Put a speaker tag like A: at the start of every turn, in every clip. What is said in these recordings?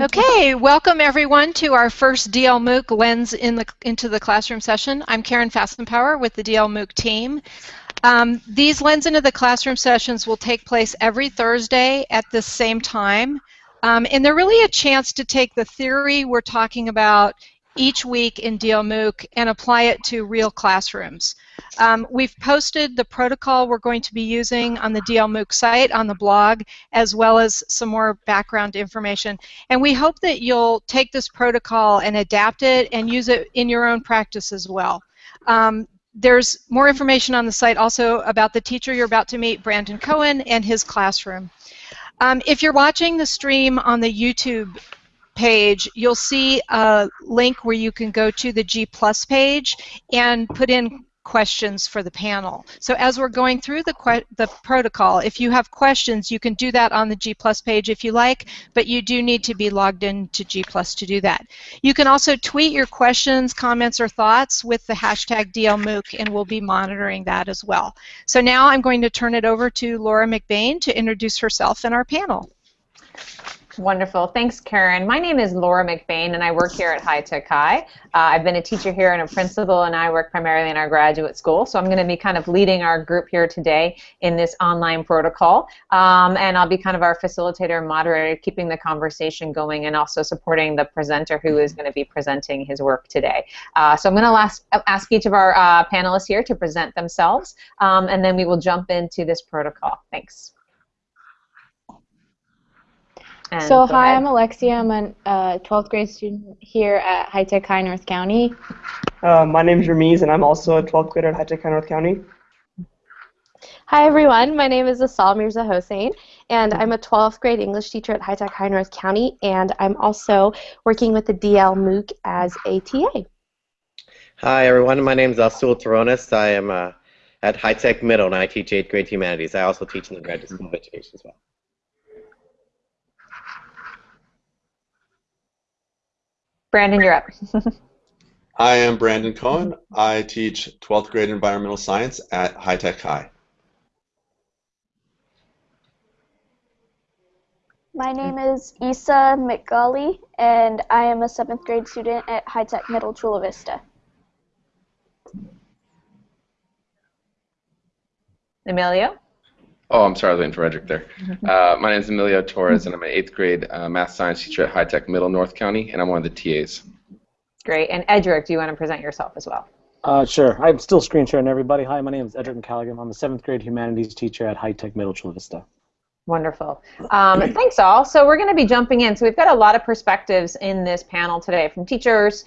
A: Okay, welcome everyone to our first DL MOOC Lens in the, into the Classroom session. I'm Karen Fasimpaur with the DL MOOC team. Um, these Lens into the Classroom sessions will take place every Thursday at the same time. Um, and they're really a chance to take the theory we're talking about each week in DL MOOC and apply it to real classrooms. Um, we've posted the protocol we're going to be using on the DL MOOC site, on the blog, as well as some more background information. And we hope that you'll take this protocol and adapt it and use it in your own practice as well. Um, there's more information on the site also about the teacher you're about to meet, Brandon Cohen, and his classroom. Um, if you're watching the stream on the YouTube page, you'll see a link where you can go to the G Plus page and put in questions for the panel. So as we're going through the, the protocol, if you have questions, you can do that on the G Plus page if you like, but you do need to be logged in to G Plus to do that. You can also tweet your questions, comments, or thoughts with the hashtag DLMOOC, and we'll be monitoring that as well. So now I'm going to turn it over to Laura McBain to introduce herself and our panel.
B: Wonderful. Thanks, Karen. My name is Laura McBain, and I work here at High Tech High. Uh, I've been a teacher here and a principal, and I work primarily in our graduate school. So I'm going to be kind of leading our group here today in this online protocol. Um, and I'll be kind of our facilitator and moderator, keeping the conversation going and also supporting the presenter who is going to be presenting his work today. Uh, so I'm going to ask, ask each of our uh, panelists here to present themselves, um, and then we will jump into this protocol. Thanks.
C: And so hi, ahead. I'm Alexia. I'm a uh, 12th grade student here at High Tech High North County.
D: Uh, my name is Ramiz, and I'm also a 12th grader at High Tech High North County.
E: Hi everyone, my name is Asal Mirza Hossein, and I'm a 12th grade English teacher at High Tech High North County, and I'm also working with the DL MOOC as a TA.
F: Hi everyone, my name is Azul Terronez. I am uh, at High Tech Middle, and I teach 8th grade humanities. I also teach in the graduate school of education as well.
B: Brandon, you're up.
G: I am Brandon Cohen. I teach 12th grade environmental science at High Tech High.
H: My name is Isa McGauley, and I am a 7th grade student at High Tech Middle Chula Vista.
B: Emilio?
I: Oh, I'm sorry, I was waiting for Edric there. Mm-hmm. Uh, my name is Emilio Torres, and I'm an eighth grade uh, math science teacher at High Tech Middle North County, and I'm one of the TAs.
B: Great. And Edric, do you want to present yourself as well?
J: Uh, sure. I'm still screen sharing everybody. Hi, my name is Edric McCallaghan. I'm a seventh grade humanities teacher at High Tech Middle Chula Vista.
B: Wonderful. Um, thanks all. So we're going to be jumping in. So we've got a lot of perspectives in this panel today from teachers,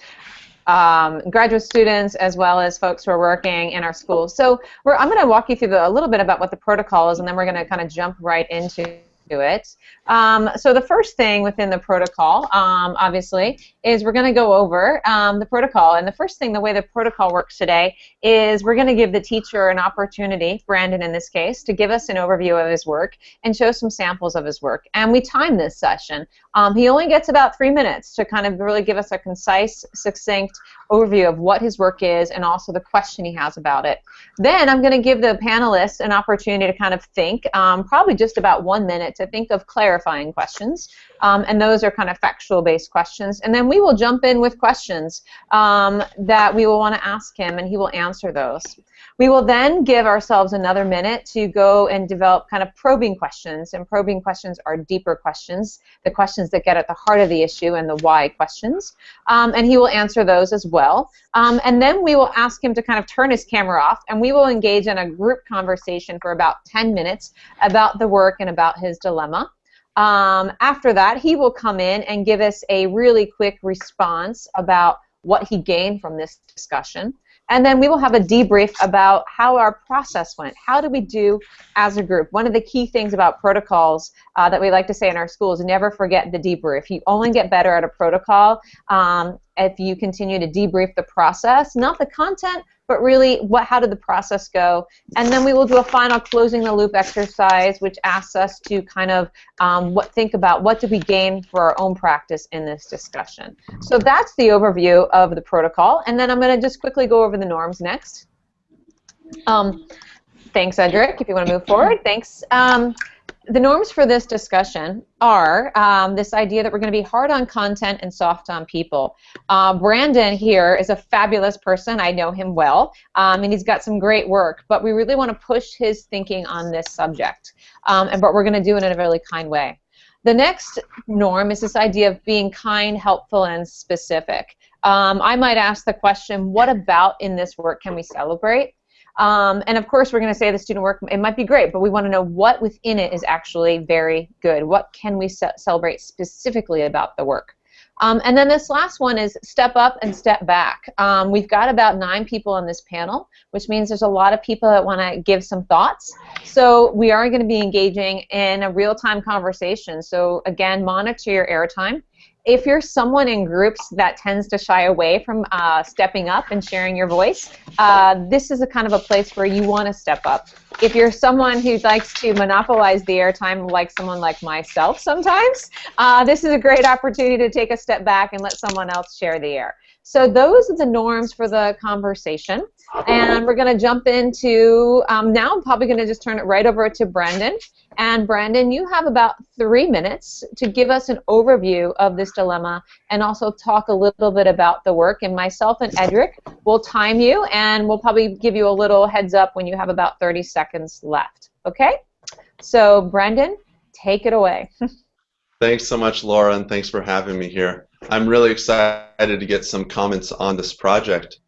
B: um, graduate students as well as folks who are working in our schools. So I'm going to walk you through the, a little bit about what the protocol is, and then we're going to kind of jump right into it. Um, so the first thing within the protocol, um, obviously, is we're going to go over um, the protocol. And the first thing, the way the protocol works today, is we're going to give the teacher an opportunity, Brandon in this case, to give us an overview of his work and show some samples of his work. And we time this session. Um, he only gets about three minutes to kind of really give us a concise, succinct overview of what his work is and also the question he has about it. Then I'm going to give the panelists an opportunity to kind of think, um, probably just about one minute, to think of clarifying questions. Um, and those are kind of factual-based questions. And then we will jump in with questions um, that we will want to ask him, and he will answer those. We will then give ourselves another minute to go and develop kind of probing questions, and probing questions are deeper questions, the questions that get at the heart of the issue and the why questions, um, and he will answer those as well. Um, and then we will ask him to kind of turn his camera off, and we will engage in a group conversation for about 10 minutes about the work and about his dilemma. Um, after that, he will come in and give us a really quick response about what he gained from this discussion. And then we will have a debrief about how our process went. How did we do as a group? One of the key things about protocols uh, that we like to say in our schools, never forget the debrief. You only get better at a protocol um, if you continue to debrief the process, not the content, but really what how did the process go? And then we will do a final closing the loop exercise which asks us to kind of um, what think about what did we gain for our own practice in this discussion. So that's the overview of the protocol. And then I'm going to just quickly go over the norms next. Um, thanks Edric if you want to move forward. Thanks um, the norms for this discussion are um, this idea that we're going to be hard on content and soft on people. Uh, Brandon here is a fabulous person. I know him well, um, and he's got some great work, but we really want to push his thinking on this subject, um, and but we're going to do it in a really kind way. The next norm is this idea of being kind, helpful, and specific. Um, I might ask the question, what about in this work can we celebrate? Um, and of course, we're going to say the student work, it might be great, but we want to know what within it is actually very good. What can we ce celebrate specifically about the work? Um, and then this last one is step up and step back. Um, we've got about nine people on this panel, which means there's a lot of people that want to give some thoughts. So we are going to be engaging in a real-time conversation. So again, monitor your airtime if you're someone in groups that tends to shy away from uh, stepping up and sharing your voice, uh, this is a kind of a place where you want to step up. If you're someone who likes to monopolize the airtime like someone like myself sometimes, uh, this is a great opportunity to take a step back and let someone else share the air. So those are the norms for the conversation. And we're going to jump into, um, now I'm probably going to just turn it right over to Brandon. And Brandon, you have about three minutes to give us an overview of this dilemma and also talk a little bit about the work. And myself and Edric will time you, and we'll probably give you a little heads up when you have about 30 seconds left. Okay? So, Brandon, take it away.
G: thanks so much, Laura, and thanks for having me here. I'm really excited to get some comments on this project.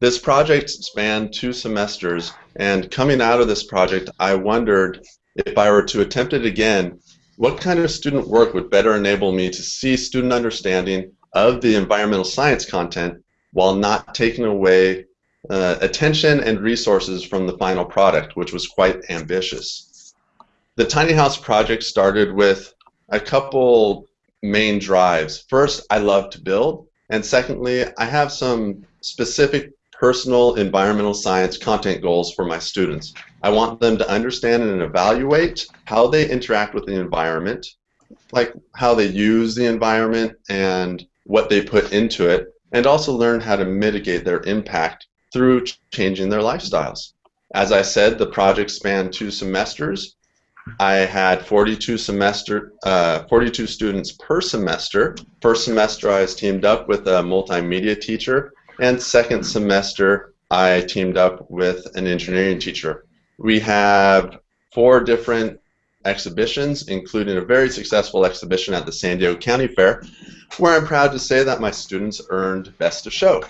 G: This project spanned two semesters, and coming out of this project, I wondered if I were to attempt it again, what kind of student work would better enable me to see student understanding of the environmental science content while not taking away uh, attention and resources from the final product, which was quite ambitious. The Tiny House project started with a couple main drives. First, I love to build, and secondly, I have some specific personal environmental science content goals for my students. I want them to understand and evaluate how they interact with the environment, like how they use the environment and what they put into it, and also learn how to mitigate their impact through changing their lifestyles. As I said, the project spanned two semesters. I had 42 semester, uh, 42 students per semester. First semester, I was teamed up with a multimedia teacher and second semester, I teamed up with an engineering teacher. We have four different exhibitions, including a very successful exhibition at the San Diego County Fair, where I'm proud to say that my students earned Best of Show.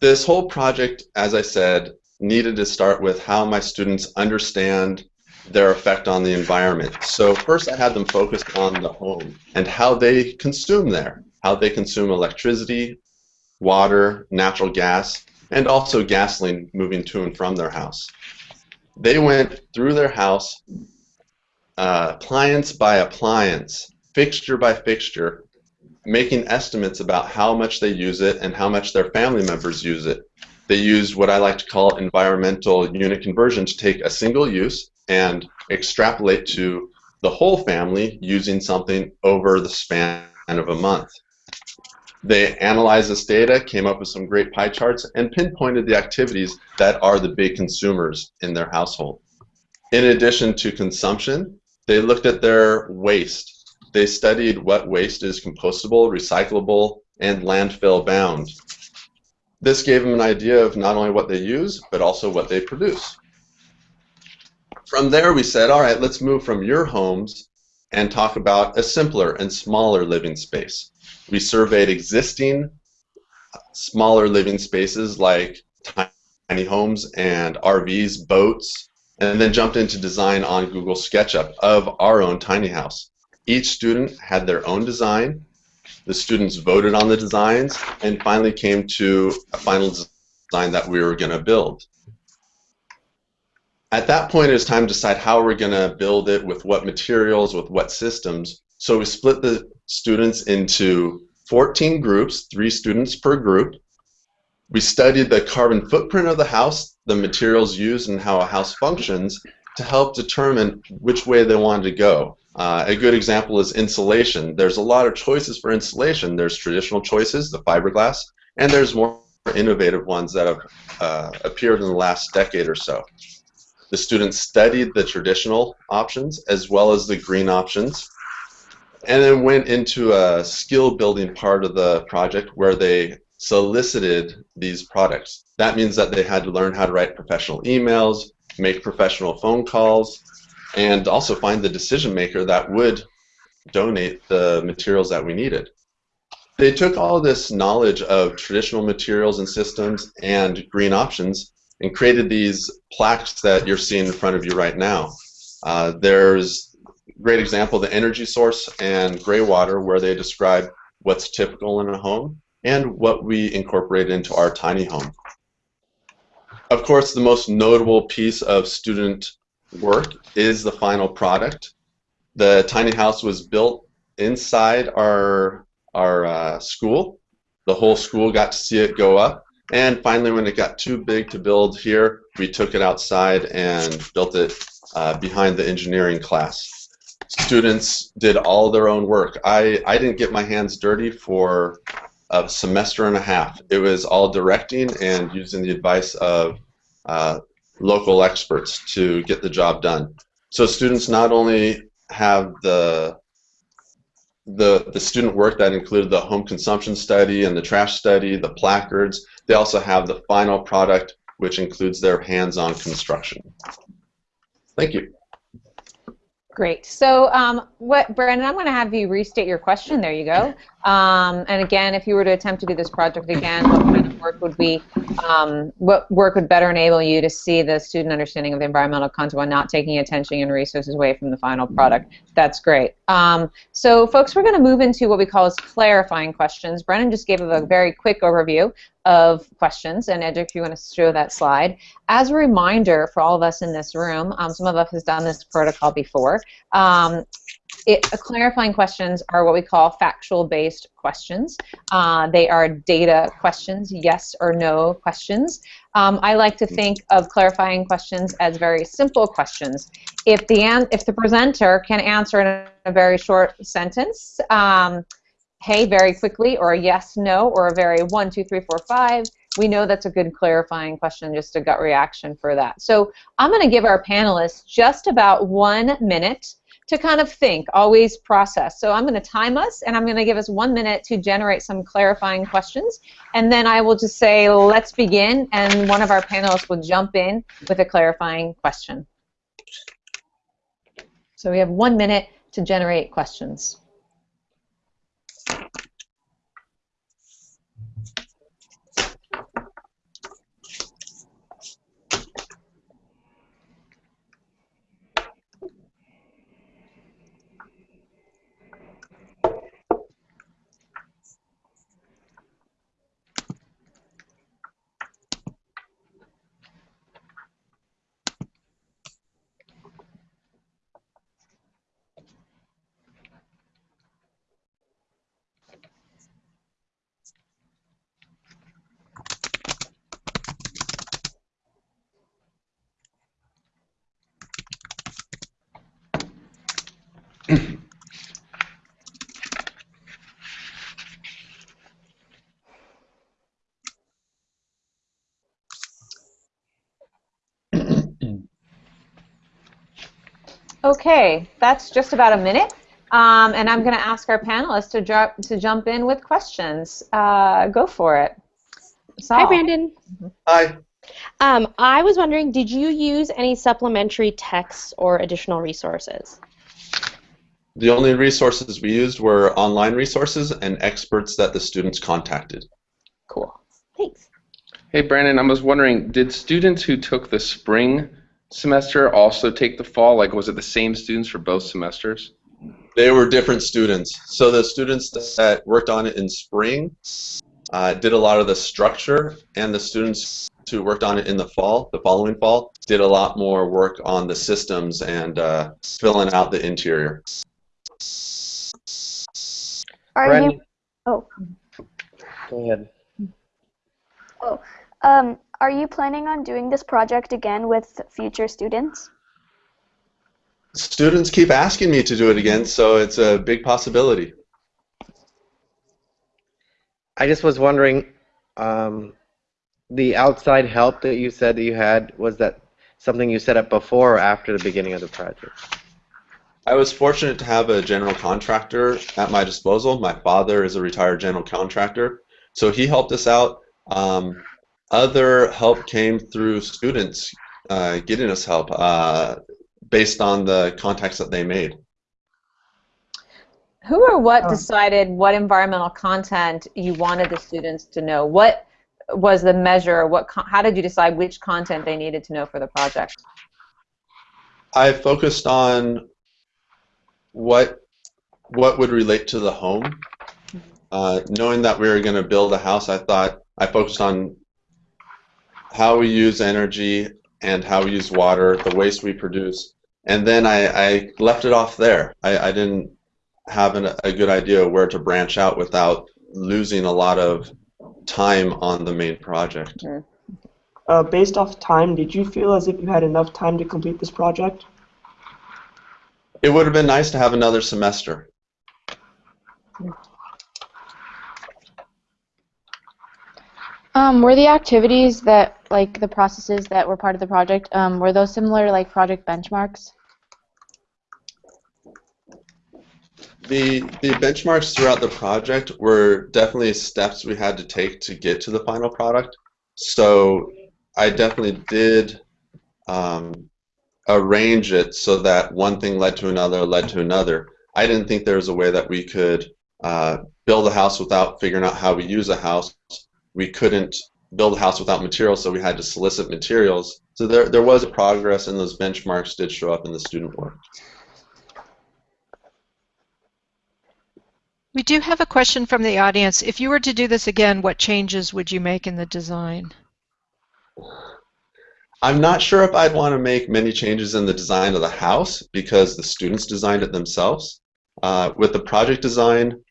G: This whole project, as I said, needed to start with how my students understand their effect on the environment. So first I had them focused on the home and how they consume there, how they consume electricity, water, natural gas, and also gasoline moving to and from their house. They went through their house, uh, appliance by appliance, fixture by fixture, making estimates about how much they use it and how much their family members use it. They used what I like to call environmental unit conversion to take a single use and extrapolate to the whole family using something over the span of a month. They analyzed this data, came up with some great pie charts, and pinpointed the activities that are the big consumers in their household. In addition to consumption, they looked at their waste. They studied what waste is compostable, recyclable, and landfill bound. This gave them an idea of not only what they use, but also what they produce. From there, we said, all right, let's move from your homes and talk about a simpler and smaller living space. We surveyed existing smaller living spaces like tiny homes and RVs, boats, and then jumped into design on Google SketchUp of our own tiny house. Each student had their own design. The students voted on the designs and finally came to a final design that we were going to build. At that point, it was time to decide how we're going to build it, with what materials, with what systems. So we split the students into 14 groups, three students per group. We studied the carbon footprint of the house, the materials used, and how a house functions to help determine which way they wanted to go. Uh, a good example is insulation. There's a lot of choices for insulation. There's traditional choices, the fiberglass, and there's more innovative ones that have uh, appeared in the last decade or so. the students studied the traditional options as well as the green options and then went into a skill building part of the project where they solicited these products. That means that they had to learn how to write professional emails, make professional phone calls, and also find the decision maker that would donate the materials that we needed. They took all this knowledge of traditional materials and systems and green options and created these plaques that you're seeing in front of you right now. Uh, there's great example, the energy source and gray water, where they describe what's typical in a home and what we incorporate into our tiny home. Of course, the most notable piece of student work is the final product. The tiny house was built inside our, our uh, school. The whole school got to see it go up. And finally, when it got too big to build here, we took it outside and built it uh, behind the engineering class. Students did all their own work. I, I didn't get my hands dirty for a semester and a half. It was all directing and using the advice of uh, local experts to get the job done. So students not only have the the the student work that included the home consumption study and the trash study, the placards. They also have the final product, which includes their hands-on construction. Thank you.
B: Great. So, um, what, Brandon, I'm going to have you restate your question. There you go. Um, and again, if you were to attempt to do this project again, what kind of work would be, um, what work would better enable you to see the student understanding of the environmental content while not taking attention and resources away from the final product? That's great. Um, so, folks, we're going to move into what we call as clarifying questions. Brennan just gave a very quick overview of questions, and Ed, if you want to show that slide. As a reminder for all of us in this room, um, some of us has done this protocol before. Um, it, uh, clarifying questions are what we call factual-based questions. Uh, they are data questions, yes or no questions. Um, I like to think of clarifying questions as very simple questions. If the if the presenter can answer in a very short sentence, um, hey very quickly, or a yes, no, or a very one, two, three, four, five, we know that's a good clarifying question, just a gut reaction for that. So I'm going to give our panelists just about one minute to kind of think, always process. So I'm going to time us, and I'm going to give us one minute to generate some clarifying questions, and then I will just say, let's begin, and one of our panelists will jump in with a clarifying question. So we have one minute to generate questions. Okay, that's just about a minute. Um, and I'm going to ask our panelists to, drop, to jump in with questions. Uh, go for it.
E: Saul. Hi, Brandon.
G: Hi.
E: Um, I was wondering, did you use any supplementary texts or additional resources?
G: The only resources we used were online resources and experts that the students contacted.
E: Cool. Thanks.
I: Hey, Brandon, I was wondering, did students who took the spring semester also take the fall? Like, was it the same students for both semesters?
G: They were different students. So the students that worked on it in spring uh, did a lot of the structure, and the students who worked on it in the fall, the following fall, did a lot more work on the systems and uh, filling out the interior.
H: Are
D: Brandon.
H: you? Oh.
D: Go ahead.
H: Oh. Um, are you planning on doing this project again with future students?
G: Students keep asking me to do it again, so it's a big possibility.
F: I just was wondering, um, the outside help that you said that you had was that something you set up before or after the beginning of the project?
G: I was fortunate to have a general contractor at my disposal. My father is a retired general contractor, so he helped us out. Um, other help came through students uh, getting us help uh, based on the contacts that they made.
B: Who or what decided what environmental content you wanted the students to know? What was the measure? What how did you decide which content they needed to know for the project?
G: I focused on what what would relate to the home. Uh, knowing that we were going to build a house, I thought I focused on how we use energy and how we use water, the waste we produce, and then I, I left it off there. I, I didn't have an, a good idea where to branch out without losing a lot of time on the main project.
B: Mm-hmm.
D: Uh, based off time, did you feel as if you had enough time to complete this project?
G: It would have been nice to have another semester.
C: Um, were the activities that, like the processes that were part of the project, um, were those similar like project benchmarks?
G: The, the benchmarks throughout the project were definitely steps we had to take to get to the final product. So I definitely did um, arrange it so that one thing led to another, led to another. I didn't think there was a way that we could uh, build a house without figuring out how we use a house. We couldn't build a house without materials, so we had to solicit materials. So there, there was a progress, and those benchmarks did show up in the student work.
A: We do have a question from the audience. If you were to do this again, what changes would you make in the design?
G: I'm not sure if I'd want to make many changes in the design of the house because the students designed it themselves. Uh, with the project design,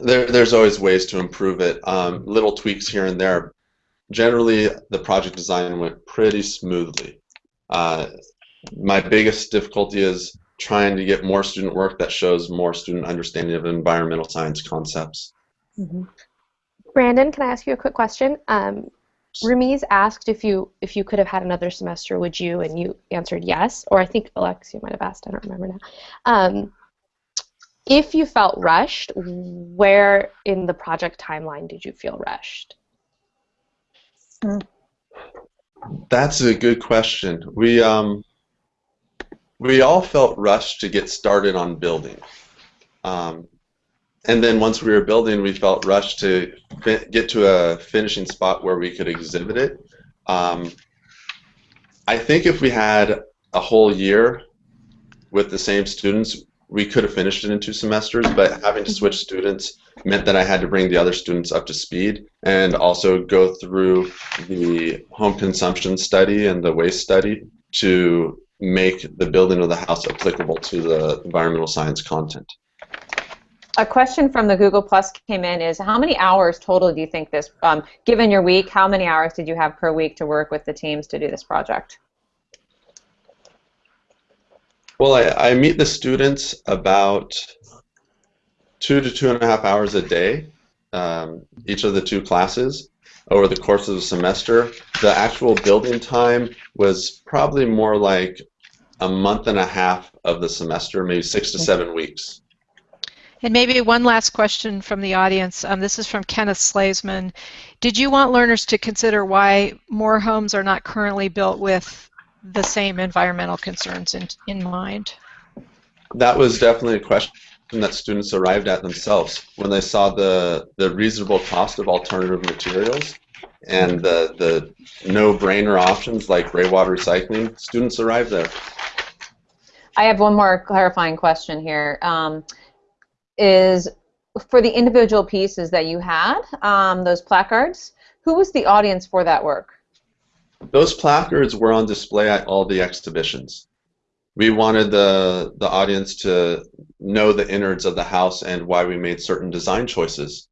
G: there, there's always ways to improve it. Um, little tweaks here and there. Generally, the project design went pretty smoothly. Uh, my biggest difficulty is trying to get more student work that shows more student understanding of environmental science concepts.
E: Mm -hmm. Brandon, can I ask you a quick question? Um, Ramiz asked if you if you could have had another semester, would you? And you answered yes. Or I think Alexia might have asked. I don't remember now. Um, if you felt rushed, where in the project timeline did you feel rushed?
G: That's a good question. We um, we all felt rushed to get started on building. Um, and then once we were building, we felt rushed to get to a finishing spot where we could exhibit it. Um, I think if we had a whole year with the same students, we could have finished it in two semesters, but having to switch students meant that I had to bring the other students up to speed and also go through the home consumption study and the waste study to make the building of the house applicable to the environmental science content.
B: A question from the Google Plus came in is how many hours total do you think this, um, given your week, how many hours did you have per week to work with the teams to do this project?
G: Well, I, I meet the students about two to two and a half hours a day, um, each of the two classes over the course of the semester. The actual building time was probably more like a month and a half of the semester, maybe six to seven weeks.
A: And maybe one last question from the audience. Um, this is from Kenneth Slazeman. Did you want learners to consider why more homes are not currently built with the same environmental concerns in, in mind?
G: That was definitely a question that students arrived at themselves when they saw the, the reasonable cost of alternative materials and the, the no-brainer options like gray water recycling, students arrived there.
B: I have one more clarifying question here. Um, is for the individual pieces that you had, um, those placards, who was the audience for that work?
G: Those placards were on display at all the exhibitions. We wanted the, the audience to know the innards of the house and why we made certain design choices.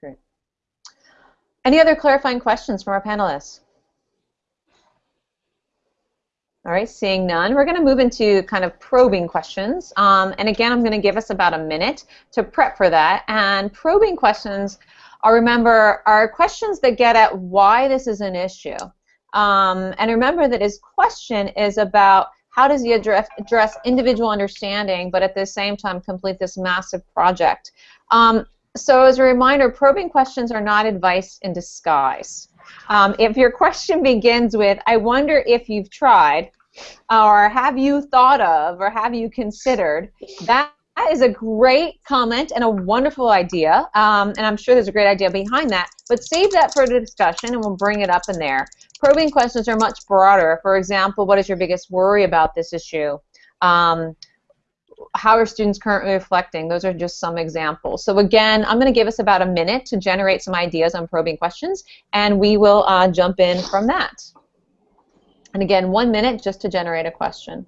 B: Great. Any other clarifying questions from our panelists? All right, seeing none, we're going to move into kind of probing questions. Um, and again, I'm going to give us about a minute to prep for that. And probing questions, I'll remember, are questions that get at why this is an issue. Um, and remember that his question is about how does he address, address individual understanding, but at the same time complete this massive project. Um, so as a reminder, probing questions are not advice in disguise. Um, if your question begins with, I wonder if you've tried, or have you thought of, or have you considered, that that is a great comment and a wonderful idea, um, and I'm sure there's a great idea behind that, but save that for the discussion and we'll bring it up in there. Probing questions are much broader. For example, what is your biggest worry about this issue? Um, how are students currently reflecting? Those are just some examples. So again, I'm going to give us about a minute to generate some ideas on probing questions, and we will uh, jump in from that. And again, one minute just to generate a question.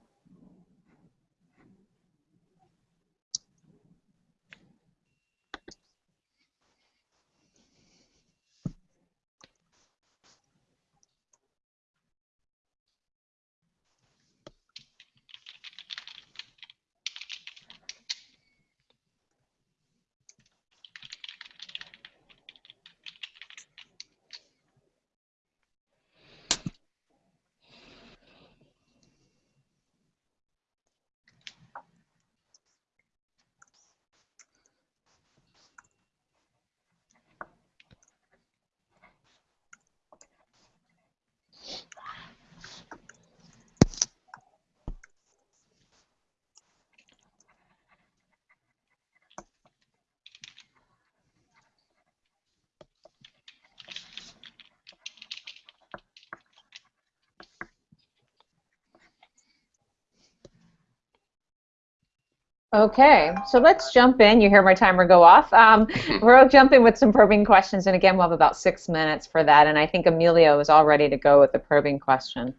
B: Okay, so let's jump in. You hear my timer go off. Um, we'll jump in with some probing questions, and again, we'll have about six minutes for that. And I think Emilio is all ready to go with the probing question.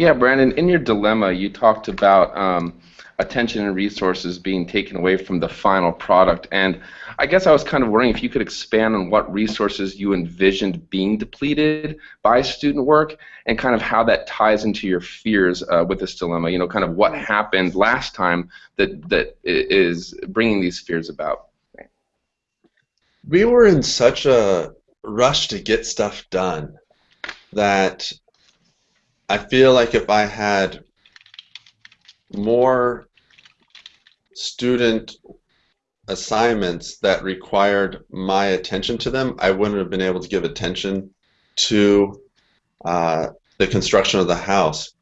I: Yeah, Brandon, in your dilemma, you talked about um, attention and resources being taken away from the final product. And I guess I was kind of wondering if you could expand on what resources you envisioned being depleted by student work and kind of how that ties into your fears uh, with this dilemma. You know, kind of what happened last time that, that is bringing these fears about.
G: We were in such a rush to get stuff done that I feel like if I had more student assignments that required my attention to them, I wouldn't have been able to give attention to uh, the construction of the house.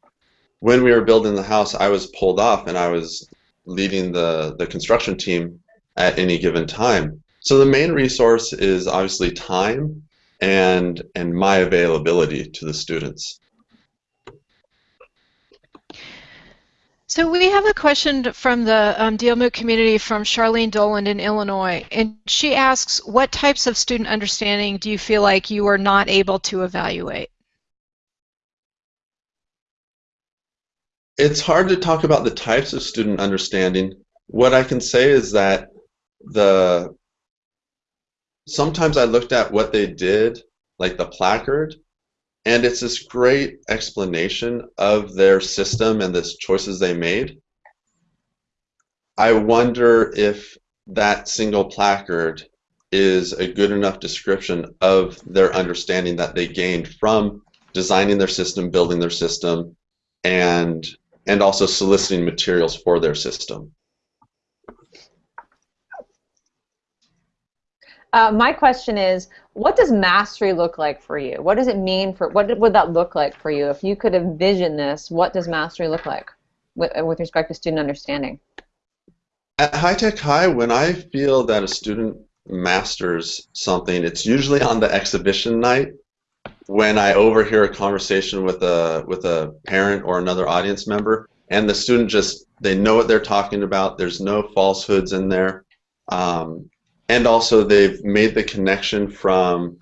G: When we were building the house, I was pulled off and I was leading the, the construction team at any given time. So the main resource is obviously time and, and my availability to the students.
A: So we have a question from the um, community from Charlene Doland in Illinois, and she asks, what types of student understanding do you feel like you are not able to evaluate?
G: It's hard to talk about the types of student understanding. What I can say is that the sometimes I looked at what they did, like the placard, and it's this great explanation of their system and the choices they made. I wonder if that single placard is a good enough description of their understanding that they gained from designing their system, building their system, and and also soliciting materials for their system.
B: Uh, my question is, what does mastery look like for you? What does it mean for, what would that look like for you? If you could envision this, what does mastery look like with, with respect to student understanding?
G: At High Tech High, when I feel that a student masters something, it's usually on the exhibition night when I overhear a conversation with a with a parent or another audience member, and the student just they know what they're talking about. There's no falsehoods in there. Um, and also they've made the connection from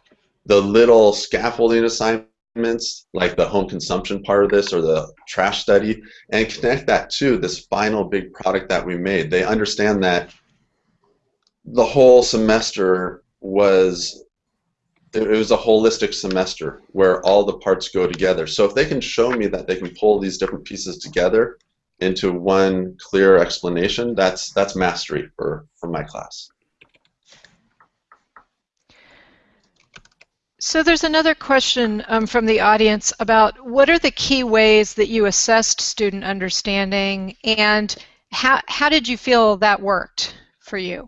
G: the little scaffolding assignments like the home consumption part of this or the trash study and connect that to this final big product that we made. They understand that the whole semester was it was a holistic semester where all the parts go together. So if they can show me that they can pull these different pieces together into one clear explanation that's that's mastery for for my class
A: So there's another question um, from the audience about what are the key ways that you assessed student understanding and how, how did you feel that worked for you?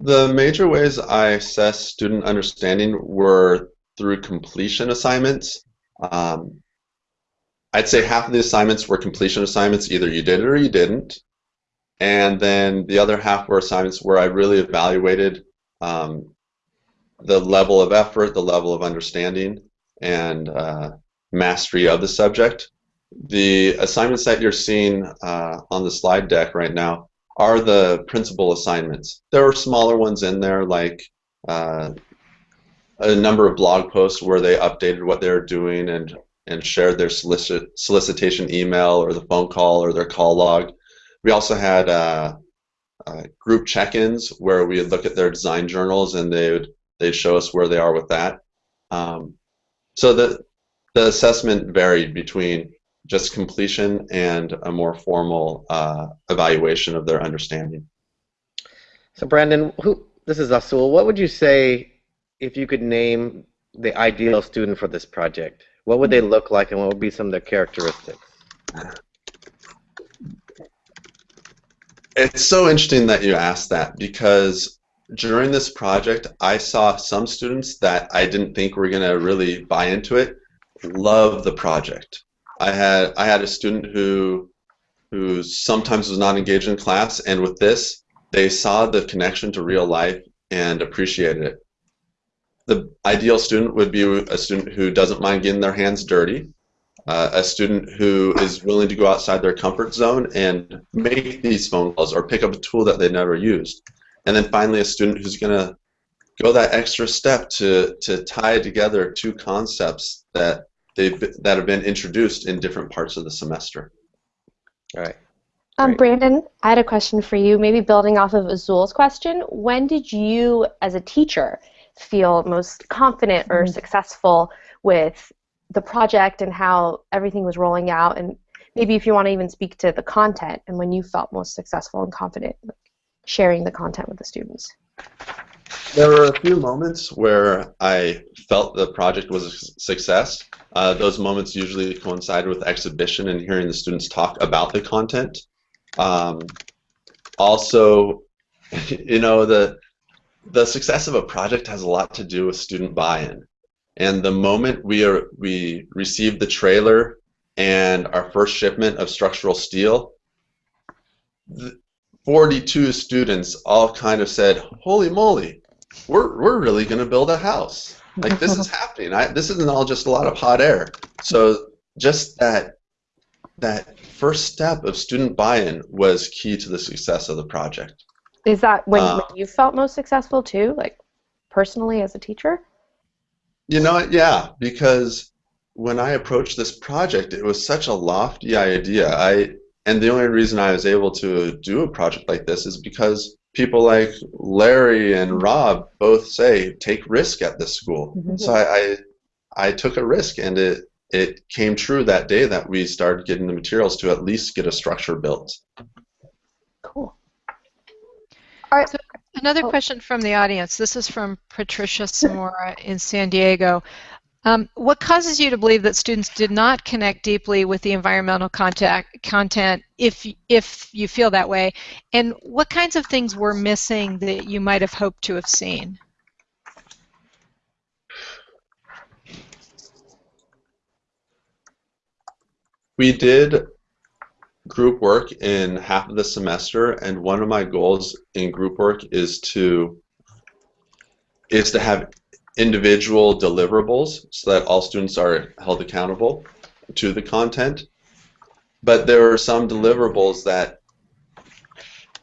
G: The major ways I assessed student understanding were through completion assignments. Um, I'd say half of the assignments were completion assignments, either you did it or you didn't. And then the other half were assignments where I really evaluated um, the level of effort, the level of understanding, and uh, mastery of the subject. The assignments that you're seeing uh, on the slide deck right now are the principal assignments. There are smaller ones in there like uh, a number of blog posts where they updated what they were doing and and shared their solicit solicitation email or the phone call or their call log. We also had uh, uh, group check-ins where we would look at their design journals and they would they'd show us where they are with that. Um, so the the assessment varied between just completion and a more formal uh, evaluation of their understanding.
F: So Brandon, who this is Azul. What would you say if you could name the ideal student for this project? What would they look like, and what would be some of their characteristics?
G: It's so interesting that you asked that because during this project, I saw some students that I didn't think were going to really buy into it love the project. I had I had a student who who sometimes was not engaged in class, and with this, they saw the connection to real life and appreciated it. The ideal student would be a student who doesn't mind getting their hands dirty, uh, a student who is willing to go outside their comfort zone and make these phone calls or pick up a tool that they never used, and then finally a student who's going to go that extra step to to tie together two concepts that they've that have been introduced in different parts of the semester.
F: All right.
E: Um, Brandon, I had a question for you, maybe building off of Azul's question. When did you, as a teacher, feel most confident or
B: Mm-hmm.
E: successful with the project and how everything was rolling out? And maybe if you want to even speak to the content and when you felt most successful and confident like, sharing the content with the students.
G: There were a few moments where I felt the project was a success. Uh, those moments usually coincide with exhibition and hearing the students talk about the content. Um, also, you know, the the success of a project has a lot to do with student buy-in. And the moment we are we received the trailer and our first shipment of structural steel, 42 students all kind of said, "Holy moly, we're we're really going to build a house. Like this is happening. I, this isn't all just a lot of hot air." So just that that first step of student buy-in was key to the success of the project.
E: Is that when,
G: Uh,
E: when you felt most successful too, like personally as a teacher?
G: You know, yeah, because when I approached this project, it was such a lofty idea. I and the only reason I was able to do a project like this is because people like Larry and Rob both say take risk at this school. Mm-hmm. So I, I I took a risk, and it it came true that day that we started getting the materials to at least get a structure built.
E: Cool. All right.
A: So another oh. question from the audience. This is from Patricia Samora in San Diego. Um, what causes you to believe that students did not connect deeply with the environmental contact, content, if if you feel that way, and what kinds of things were missing that you might have hoped to have seen?
G: We did group work in half of the semester, and one of my goals in group work is to is to have individual deliverables so that all students are held accountable to the content. But there are some deliverables that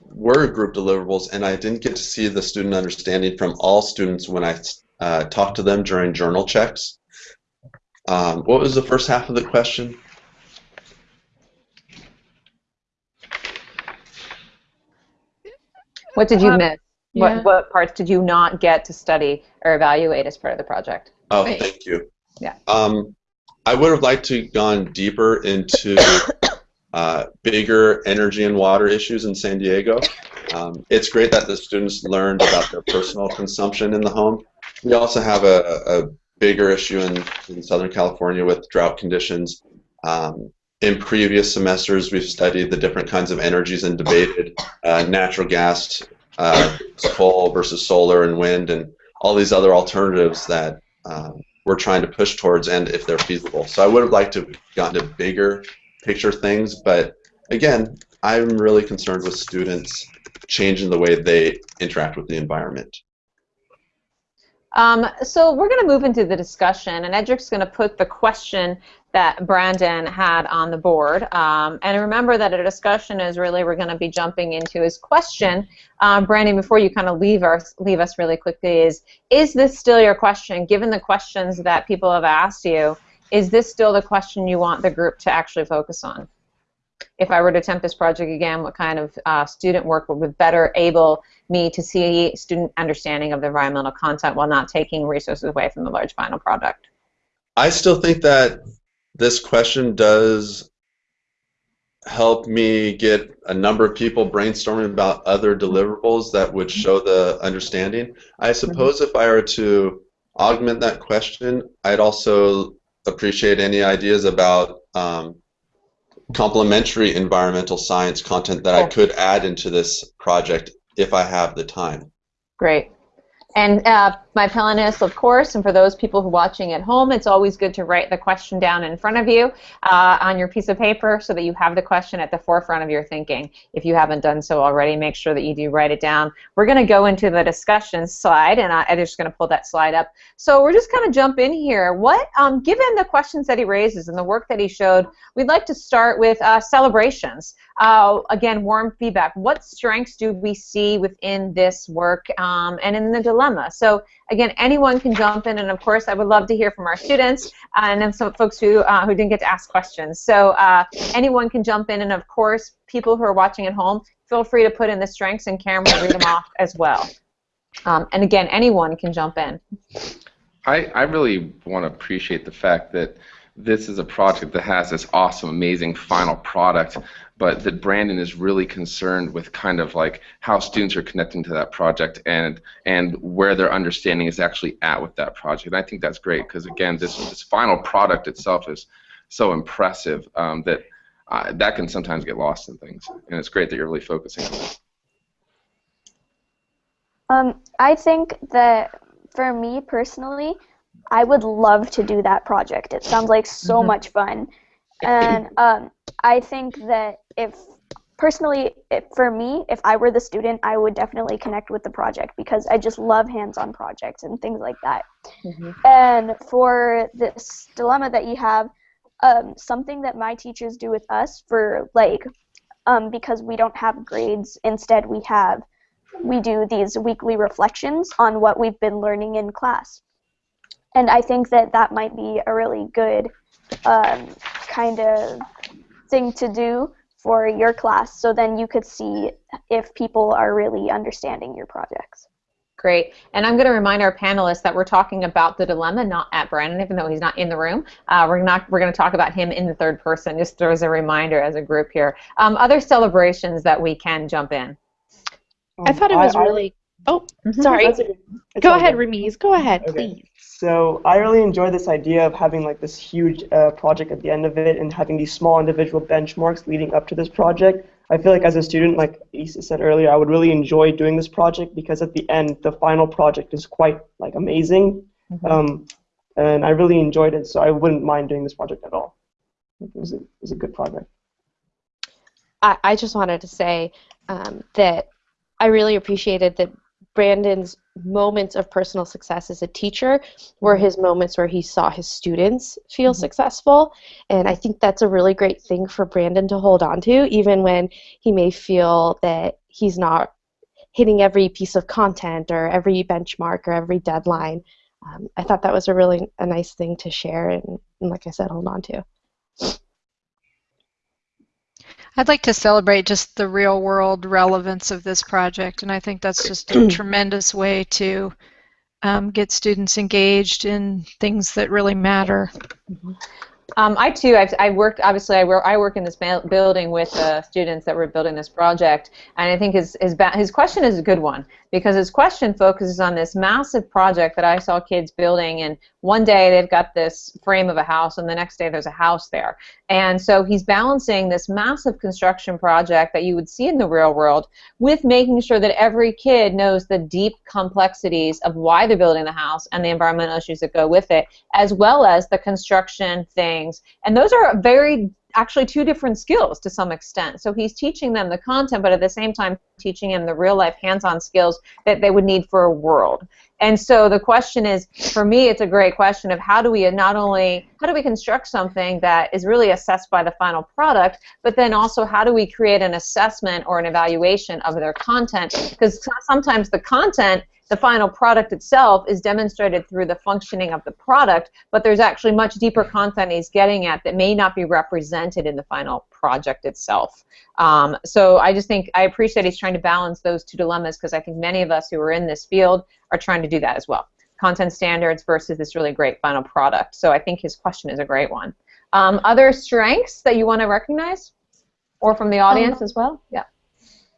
G: were group deliverables, and I didn't get to see the student understanding from all students when I uh, talked to them during journal checks. Um, what was the first half of the question?
B: What did you
A: Um,
B: miss?
A: Yeah.
B: What, what parts did you not get to study or evaluate as part of the project?
G: Oh,
A: Right.
G: thank you.
B: Yeah.
G: Um, I would have liked to gone deeper into uh, bigger energy and water issues in San Diego. Um, it's great that the students learned about their personal consumption in the home, we also have a, a bigger issue in, in Southern California with drought conditions. Um, in previous semesters, we've studied the different kinds of energies and debated uh, natural gas, uh, coal versus solar and wind, and all these other alternatives that um, we're trying to push towards, and if they're feasible. So I would have liked to have gotten to bigger picture things, but again, I'm really concerned with students changing the way they interact with the environment.
B: Um, so we're going to move into the discussion, and Edric's going to put the question that Brandon had on the board. Um, and remember that a discussion is really we're going to be jumping into his question. Um, Brandon, before you kind of leave us, leave us really quickly, is is this still your question? Given the questions that people have asked you, is this still the question you want the group to actually focus on? If I were to attempt this project again, what kind of uh, student work would better able me to see student understanding of the environmental content while not taking resources away from the large final product?
G: I still think that this question does help me get a number of people brainstorming about other deliverables that would show the understanding. I suppose if I were to augment that question, I'd also appreciate any ideas about um, complementary environmental science content that I could add into this project if I have the time.
B: Great. And uh, my panelists, of course, and for those people who are watching at home, it's always good to write the question down in front of you uh, on your piece of paper so that you have the question at the forefront of your thinking. If you haven't done so already, make sure that you do write it down. We're going to go into the discussion slide, and I'm just going to pull that slide up. So we're just going to jump in here. What, um, given the questions that he raises and the work that he showed, we'd like to start with uh, celebrations. Uh, again, warm feedback. What strengths do we see within this work um, and in the dilemma? So again, anyone can jump in, and of course, I would love to hear from our students uh, and then some folks who uh, who didn't get to ask questions. So uh, anyone can jump in, and of course, people who are watching at home, feel free to put in the strengths, and Karen will read them off as well. Um, and again, anyone can jump in.
I: I, I really want to appreciate the fact that this is a project that has this awesome, amazing final product, but that Brandon is really concerned with kind of like how students are connecting to that project and and where their understanding is actually at with that project. And I think that's great because again, this this final product itself is so impressive um, that uh, that can sometimes get lost in things. And it's great that you're really focusing on it.
H: Um, I think that for me personally, I would love to do that project. It sounds like so
B: Mhm.
H: much fun. And um, I think that if, personally, if, for me, if I were the student, I would definitely connect with the project because I just love hands on projects and things like that. And for this dilemma that you have, um, something that my teachers do with us for like, um, because we don't have grades, instead we have, we do these weekly reflections on what we've been learning in class. And I think that that might be a really good um, kind of thing to do for your class so then you could see if people are really understanding your projects.
B: Great. And I'm going to remind our panelists that we're talking about the dilemma, not at Brandon, even though he's not in the room. Uh, we're not. We're going to talk about him in the third person, just as a reminder as a group here. Um, other celebrations that we can jump in.
E: I thought it was really. Oh, sorry.
D: That's okay. It's
E: Go ahead,
D: good.
E: Ramiz. Go ahead,
D: Okay.
E: please.
D: So I really enjoy this idea of having like this huge uh, project at the end of it and having these small individual benchmarks leading up to this project. I feel like as a student, like Issa said earlier, I would really enjoy doing this project because at the end, the final project is quite like amazing, um, and I really enjoyed it. So I wouldn't mind doing this project at all. It was a, it was a good project.
E: I, I just wanted to say um, that I really appreciated that Brandon's moments of personal success as a teacher were his moments where he saw his students feel successful. And I think that's a really great thing for Brandon to hold on to, even when he may feel that he's not hitting every piece of content or every benchmark or every deadline. Um, I thought that was a really a nice thing to share and, and like I said, hold on to.
A: I'd like to celebrate just the real world relevance of this project, and I think that's just a tremendous way to um, get students engaged in things that really matter.
B: Um, I too, I've, I worked, obviously I work, I work in this building with uh, students that were building this project, and I think his, his, his question is a good one, because his question focuses on this massive project that I saw kids building, and one day they've got this frame of a house, and the next day there's a house there. And so he's balancing this massive construction project that you would see in the real world with making sure that every kid knows the deep complexities of why they're building the house and the environmental issues that go with it, as well as the construction things. And those are very actually two different skills to some extent. So he's teaching them the content, but at the same time teaching them the real life hands-on skills that they would need for a world. And so the question is, for me, it's a great question of how do we not only how do we construct something that is really assessed by the final product, but then also how do we create an assessment or an evaluation of their content? Because sometimes the content the final product itself is demonstrated through the functioning of the product, but there's actually much deeper content he's getting at that may not be represented in the final project itself. Um, so I just think I appreciate he's trying to balance those two dilemmas because I think many of us who are in this field are trying to do that as well. Content standards versus this really great final product. So I think his question is a great one. Um, other strengths that you want to recognize? Or from the audience um, as well? Yeah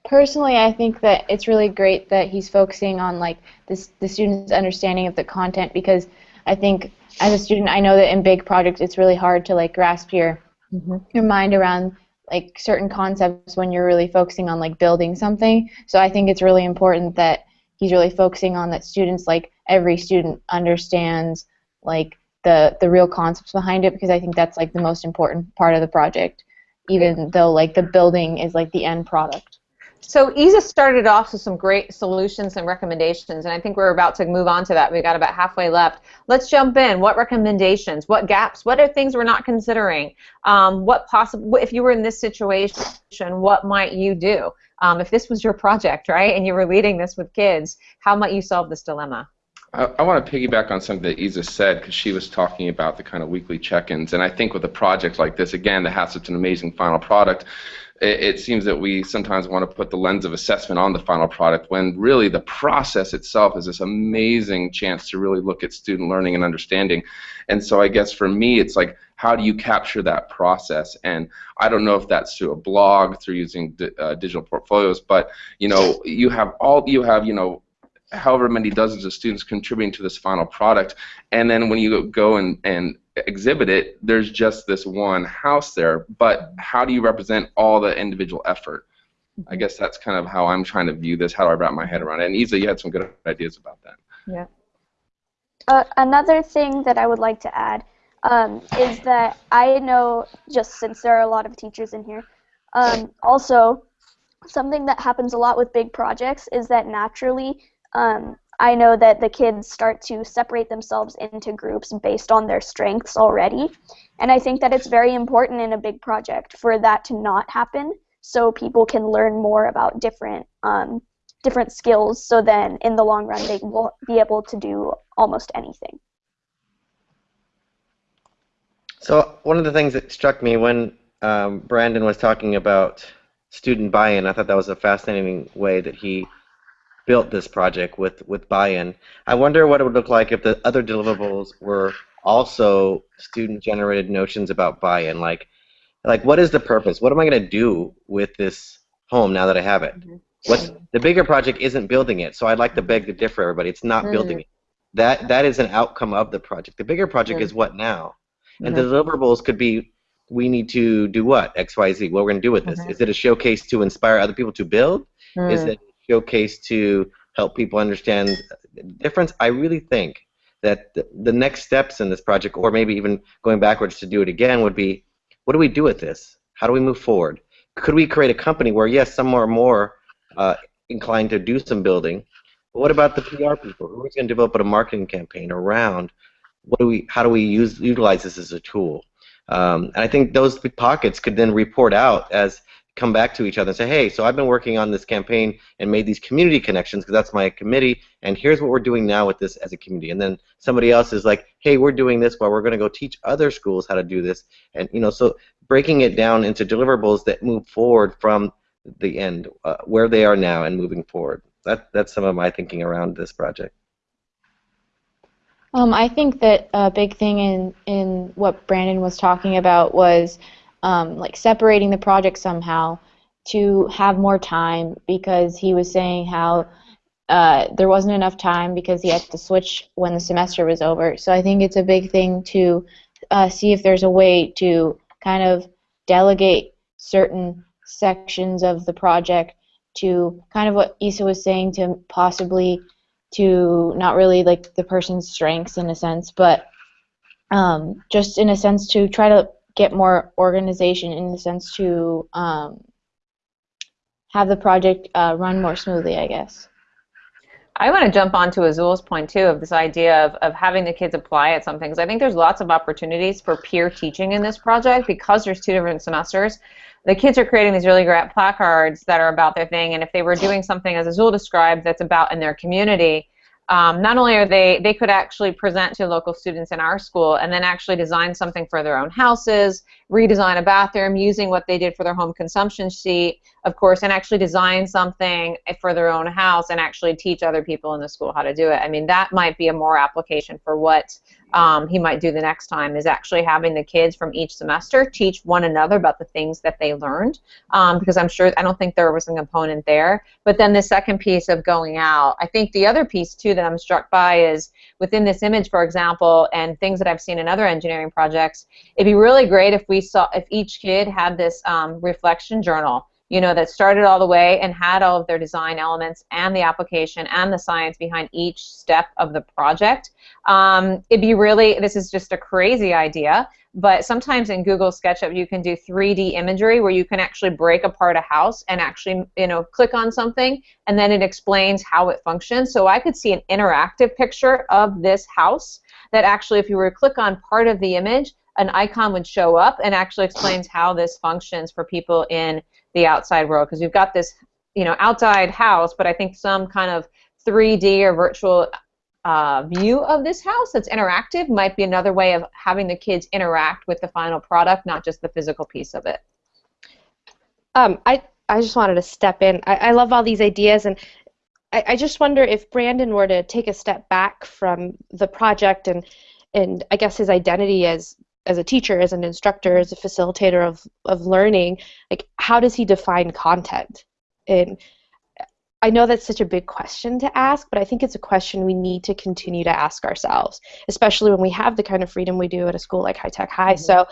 C: personally, I think that it's really great that he's focusing on like this the student's understanding of the content because I think as a student, I know that in big projects it's really hard to like grasp your mm-hmm. your mind around like certain concepts when you're really focusing on like building something. So I think it's really important that he's really focusing on that students like every student understands like the the real concepts behind it because I think that's like the most important part of the project even though like the building is like the end product.
B: So Isa started off with some great solutions and recommendations, and I think we're about to move on to that. We've got about halfway left. Let's jump in. What recommendations? What gaps? What are things we're not considering? Um, what possible? If you were in this situation, what might you do? Um, if this was your project, right, and you were leading this with kids, how might you solve this dilemma?
I: I, I want to piggyback on something that Isa said because she was talking about the kind of weekly check-ins, and I think with a project like this, again, that has such an amazing final product, it, it seems that we sometimes want to put the lens of assessment on the final product when really the process itself is this amazing chance to really look at student learning and understanding. And so I guess for me, it's like, how do you capture that process? And I don't know if that's through a blog, through using uh, digital portfolios, but you know, you have all you have, you know, however many dozens of students contributing to this final product, and then when you go and and exhibit it, there's just this one house there, but how do you represent all the individual effort? I guess that's kind of how I'm trying to view this. How do I wrap my head around it? And Isa, you had some good ideas about that.
H: Yeah. Uh, another thing that I would like to add um, is that I know, just since there are a lot of teachers in here, um, also something that happens a lot with big projects is that naturally um, I know that the kids start to separate themselves into groups based on their strengths already. And I think that it's very important in a big project for that to not happen so people can learn more about different um, different skills so then in the long run they will be able to do almost anything.
F: So one of the things that struck me when um, Brandon was talking about student buy-in, I thought that was a fascinating way that he built this project with, with buy-in. I wonder what it would look like if the other deliverables were also student-generated notions about buy-in. Like, like what is the purpose? What am I going to do with this home now that I have it? Mm-hmm. What's the bigger project isn't building it, so I'd like to beg to differ, everybody. It's not mm-hmm. building it. That that is an outcome of the project. The bigger project mm-hmm. is what now, and the deliverables could be we need to do what X Y Z. What we're going to do with this? Mm-hmm. Is it a showcase to inspire other people to build? Is mm. it showcase to help people understand the difference. I really think that the, next steps in this project, or maybe even going backwards to do it again, would be what do we do with this? How do we move forward? Could we create a company where, yes, some are more uh, inclined to do some building, but what about the PR people? Who is going to develop a marketing campaign around what do we, how do we use utilize this as a tool? Um, and I think those pockets could then report out as come back to each other and say, hey, so I've been working on this campaign and made these community connections because that's my committee, and here's what we're doing now with this as a community. And then somebody else is like, hey, we're doing this while we're going to go teach other schools how to do this. And, you know, so breaking it down into deliverables that move forward from the end, uh, where they are now and moving forward. That, that's some of my thinking around this project.
C: Um, I think that a big thing in, in what Brandon was talking about was um, like separating the project somehow to have more time because he was saying how uh, there wasn't enough time because he had to switch when the semester was over. So I think it's a big thing to uh, see if there's a way to kind of delegate certain sections of the project to kind of what Isa was saying to possibly to not really like the person's strengths in a sense, but um, just in a sense to try to get more organization in the sense to um, have the project uh, run more smoothly, I guess.
B: I want to jump on to Azul's point too of this idea of, of having the kids apply at some things. I think there's lots of opportunities for peer teaching in this project because there's two different semesters. The kids are creating these really great placards that are about their thing, and if they were doing something as Azul described that's about in their community, um, not only are they they could actually present to local students in our school and then actually design something for their own houses redesign a bathroom using what they did for their home consumption sheet of course and actually design something for their own house and actually teach other people in the school how to do it. I mean that might be a more application for what um, he might do the next time is actually having the kids from each semester teach one another about the things that they learned. Um, because I'm sure I don't think there was a component there. But then the second piece of going out I think the other piece too that I'm struck by is within this image for example and things that I've seen in other engineering projects it'd be really great if we saw if each kid had this um, reflection journal you know, that started all the way and had all of their design elements and the application and the science behind each step of the project. Um, it'd be really, this is just a crazy idea, but sometimes in Google SketchUp you can do 3D imagery where you can actually break apart a house and actually, you know, click on something and then it explains how it functions. So I could see an interactive picture of this house that actually if you were to click on part of the image, an icon would show up and actually explains how this functions for people in the outside world because you've got this you know outside house but I think some kind of 3D or virtual uh, view of this house that's interactive might be another way of having the kids interact with the final product not just the physical piece of it.
E: Um, I, I just wanted to step in. I, I love all these ideas and I, I just wonder if Brandon were to take a step back from the project and and I guess his identity as as a teacher, as an instructor, as a facilitator of, of learning, like how does he define content? And I know that's such a big question to ask, but I think it's a question we need to continue to ask ourselves, especially when we have the kind of freedom we do at a school like High Tech High. Mm-hmm. So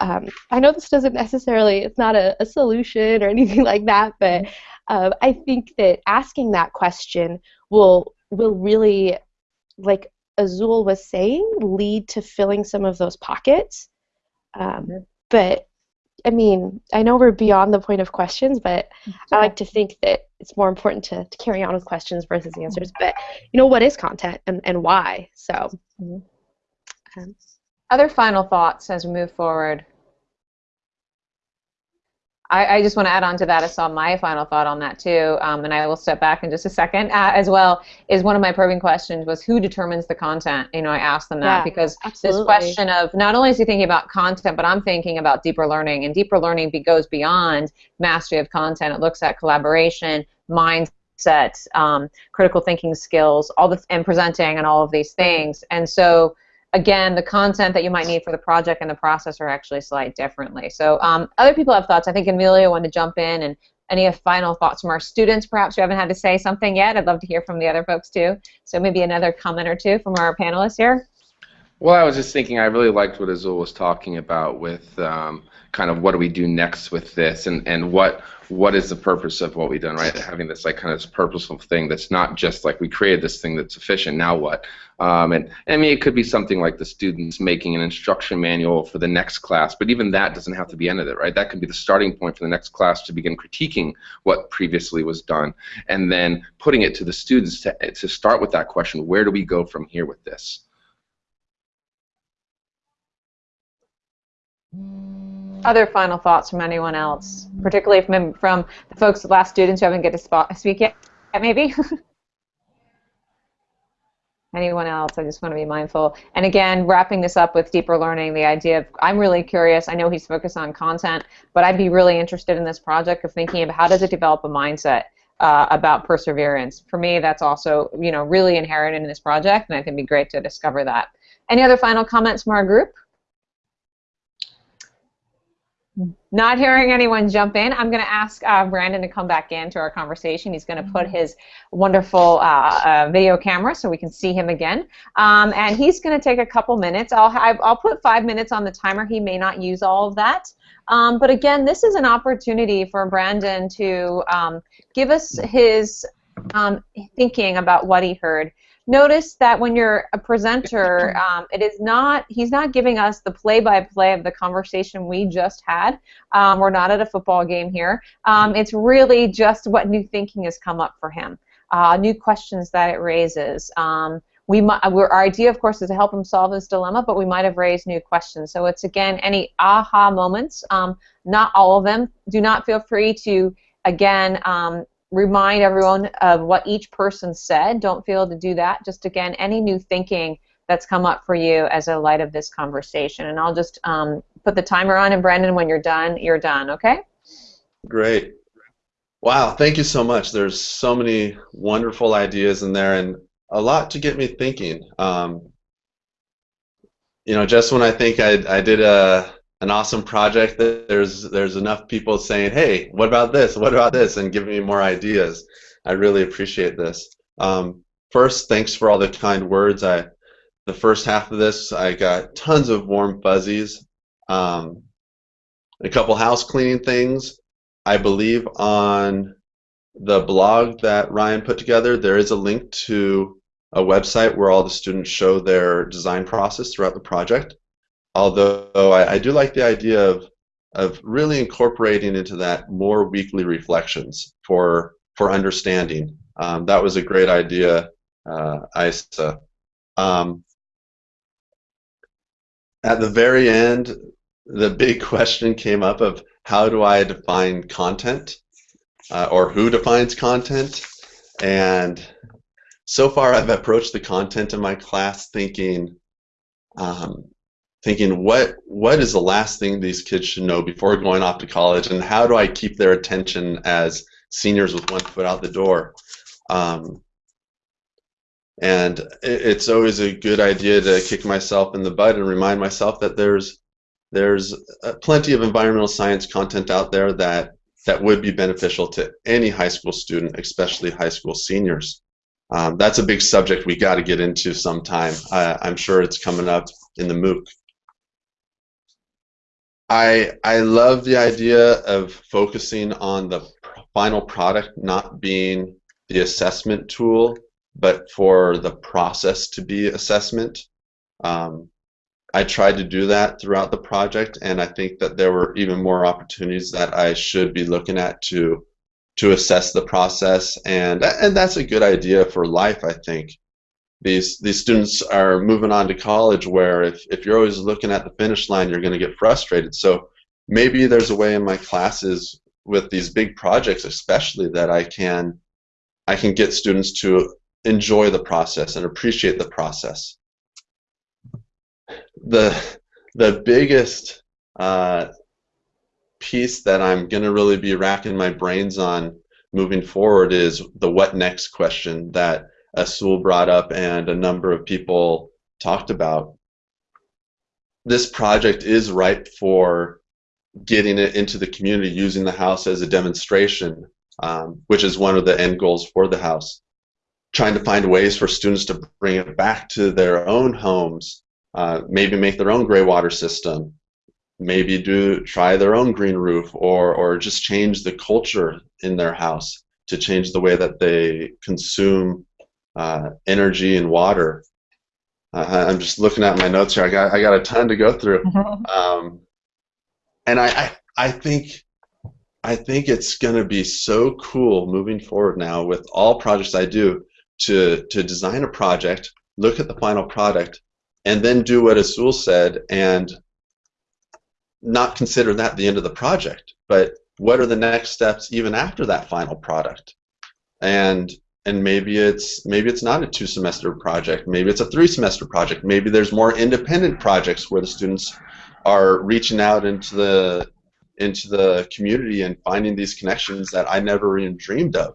E: um, I know this doesn't necessarily, it's not a, a solution or anything like that, but uh, I think that asking that question will will really like Azul was saying lead to filling some of those pockets. Um, mm-hmm. But I mean, I know we're beyond the point of questions, but I like to think that it's more important to, to carry on with questions versus answers. But you know, what is content and, and why? So.
B: Mm-hmm. Um, Other final thoughts as we move forward. I, I, just want to add on to that. I saw my final thought on that too, um, and I will step back in just a second uh, as well. Is one of my probing questions was who determines the content? You know, I asked them that
E: yeah,
B: because
E: absolutely.
B: this question of not only is he thinking about content, but I'm thinking about deeper learning, and deeper learning be, goes beyond mastery of content. It looks at collaboration, mindset, um, critical thinking skills, all the and presenting, and all of these things. And so again, the content that you might need for the project and the process are actually slightly differently. So um, other people have thoughts. I think Amelia wanted to jump in and any final thoughts from our students perhaps who haven't had to say something yet. I'd love to hear from the other folks too. So maybe another comment or two from our panelists here.
I: Well, I was just thinking I really liked what Azul was talking about with um, kind of what do we do next with this and, and what what is the purpose of what we've done, right? Having this like kind of this purposeful thing that's not just like we created this thing that's efficient, now what? Um, and, I mean, it could be something like the students making an instruction manual for the next class, but even that doesn't have to be end of it, right? That could be the starting point for the next class to begin critiquing what previously was done and then putting it to the students to, to start with that question, where do we go from here with this?
B: Other final thoughts from anyone else, particularly from, from the folks, the last students who haven't get to spot, speak yet, maybe? anyone else? I just want to be mindful. And again, wrapping this up with deeper learning, the idea of I'm really curious. I know he's focused on content, but I'd be really interested in this project of thinking of how does it develop a mindset uh, about perseverance. For me, that's also you know really inherent in this project, and I think it'd be great to discover that. Any other final comments from our group? Not hearing anyone jump in, I'm going to ask uh, Brandon to come back into our conversation. He's going to put his wonderful uh, uh, video camera so we can see him again. Um, and he's going to take a couple minutes. I'll, have, I'll put five minutes on the timer. He may not use all of that. Um, but again, this is an opportunity for Brandon to um, give us his um, thinking about what he heard notice that when you're a presenter, um, it is not, he's not giving us the play-by-play of the conversation we just had. Um, we're not at a football game here. Um, it's really just what new thinking has come up for him, uh, new questions that it raises. Um, we our idea, of course, is to help him solve this dilemma, but we might have raised new questions. So it's, again, any aha moments, um, not all of them. Do not feel free to, again, um, remind everyone of what each person said. Don't feel to do that. Just again, any new thinking that's come up for you as a light of this conversation. And I'll just um, put the timer on, and Brandon, when you're done, you're done, okay?
G: Great. Wow, thank you so much. There's so many wonderful ideas in there and a lot to get me thinking. Um, you know, just when I think I, I did a, an awesome project that there's there's enough people saying, hey, what about this? What about this? And giving me more ideas. I really appreciate this. Um, first, thanks for all the kind words. I the first half of this, I got tons of warm fuzzies. Um, a couple house cleaning things. I believe on the blog that Ryan put together, there is a link to a website where all the students show their design process throughout the project although I, I, do like the idea of of really incorporating into that more weekly reflections for for understanding. Um, that was a great idea, uh, Isa. Um, at the very end, the big question came up of how do I define content, uh, or who defines content, and so far I've approached the content in my class thinking um, thinking what what is the last thing these kids should know before going off to college and how do I keep their attention as seniors with one foot out the door um, and it's always a good idea to kick myself in the butt and remind myself that there's there's uh, plenty of environmental science content out there that that would be beneficial to any high school student, especially high school seniors. Um, that's a big subject we got to get into sometime. I'm sure it's coming up in the MOOC. I I love the idea of focusing on the final product not being the assessment tool, but for the process to be assessment. Um, I tried to do that throughout the project, and I think that there were even more opportunities that I should be looking at to to assess the process, and and that's a good idea for life, I think these these students are moving on to college where if, if you're always looking at the finish line you're going to get frustrated. So maybe there's a way in my classes with these big projects especially that I can I can get students to enjoy the process and appreciate the process. The the biggest uh, piece that I'm going to really be racking my brains on moving forward is the what next question that Azul brought up and a number of people talked about. This project is ripe for getting it into the community using the house as a demonstration, um, which is one of the end goals for the house. Trying to find ways for students to bring it back to their own homes, uh, maybe make their own gray water system, maybe do try their own green roof, or or just change the culture in their house to change the way that they consume uh, energy and water. Uh, I'm just looking at my notes here. I got I got a ton to go through, mm-hmm. um, and I, I I think I think it's going to be so cool moving forward now with all projects I do to to design a project, look at the final product, and then do what Azul said and not consider that the end of the project, but what are the next steps even after that final product? And and maybe it's maybe it's not a two semester project maybe it's a three semester project maybe there's more independent projects where the students are reaching out into the into the community and finding these connections that I never even dreamed of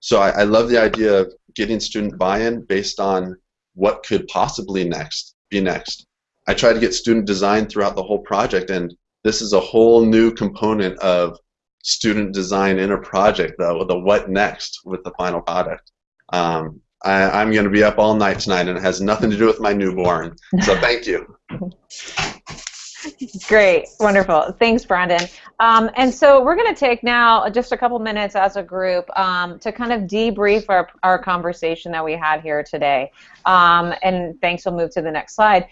G: So I, I love the idea of getting student buy-in based on what could possibly next be next. I try to get student design throughout the whole project, and this is a whole new component of student design in a project, though, the what next with the final product. Um, I, am going to be up all night tonight, and it has nothing to do with my newborn. So thank you.
B: Great, wonderful. Thanks, Brandon. Um, and so we're going to take now just a couple minutes as a group um, to kind of debrief our, our conversation that we had here today. Um, and thanks, we'll move to the next slide.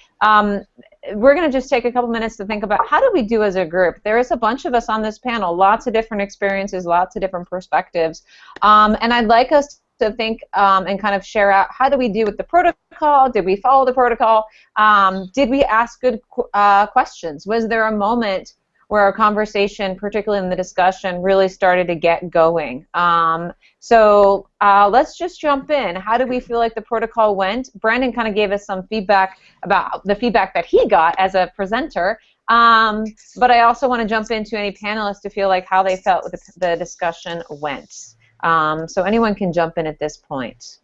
B: We're going to just take a couple minutes to think about how do we do as a group. There is a bunch of us on this panel, lots of different experiences, lots of different perspectives. Um, and I'd like us to think um, and kind of share out how do we do with the protocol? Did we follow the protocol? Um, did we ask good uh, questions? Was there a moment where our conversation, particularly in the discussion, really started to get going? Um, so uh, let's just jump in. How do we feel like the protocol went? Brandon kind of gave us some feedback about the feedback that he got as a presenter. Um, but I also want to jump into any panelists to feel like how they felt the, the discussion went. Um, so anyone can jump in at this point.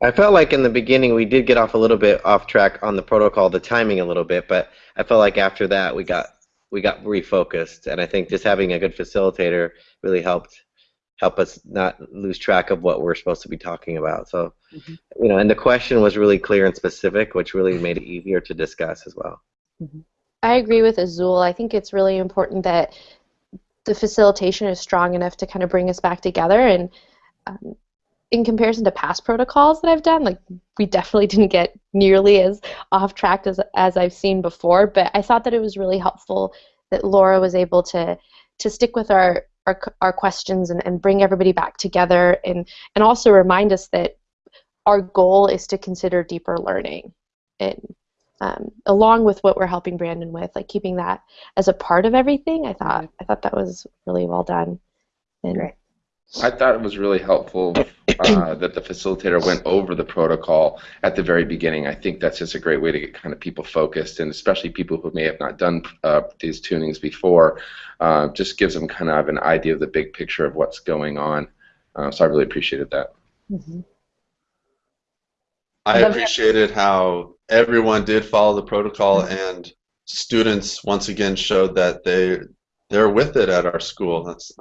F: I felt like in the beginning we did get off a little bit off track on the protocol, the timing a little bit, but I felt like after that we got we got refocused, and I think just having a good facilitator really helped help us not lose track of what we're supposed to be talking about. So, mm-hmm. you know, and the question was really clear and specific, which really made it easier to discuss as well.
E: Mm-hmm. I agree with Azul. I think it's really important that the facilitation is strong enough to kind of bring us back together and um, in comparison to past protocols that I've done, like we definitely didn't get nearly as off track as as I've seen before. But I thought that it was really helpful that Laura was able to to stick with our our, our questions and, and bring everybody back together and and also remind us that our goal is to consider deeper learning and um, along with what we're helping Brandon with, like keeping that as a part of everything. I thought mm-hmm. I thought that was really well done. And
B: Great.
I: I thought it was really helpful uh, that the facilitator went over the protocol at the very beginning. I think that's just a great way to get kind of people focused, and especially people who may have not done uh, these tunings before. Uh, just gives them kind of an idea of the big picture of what's going on. Uh, so I really appreciated that.
B: Mm-hmm.
G: I appreciated how everyone did follow the protocol and students once again showed that they they're with it at our school. That's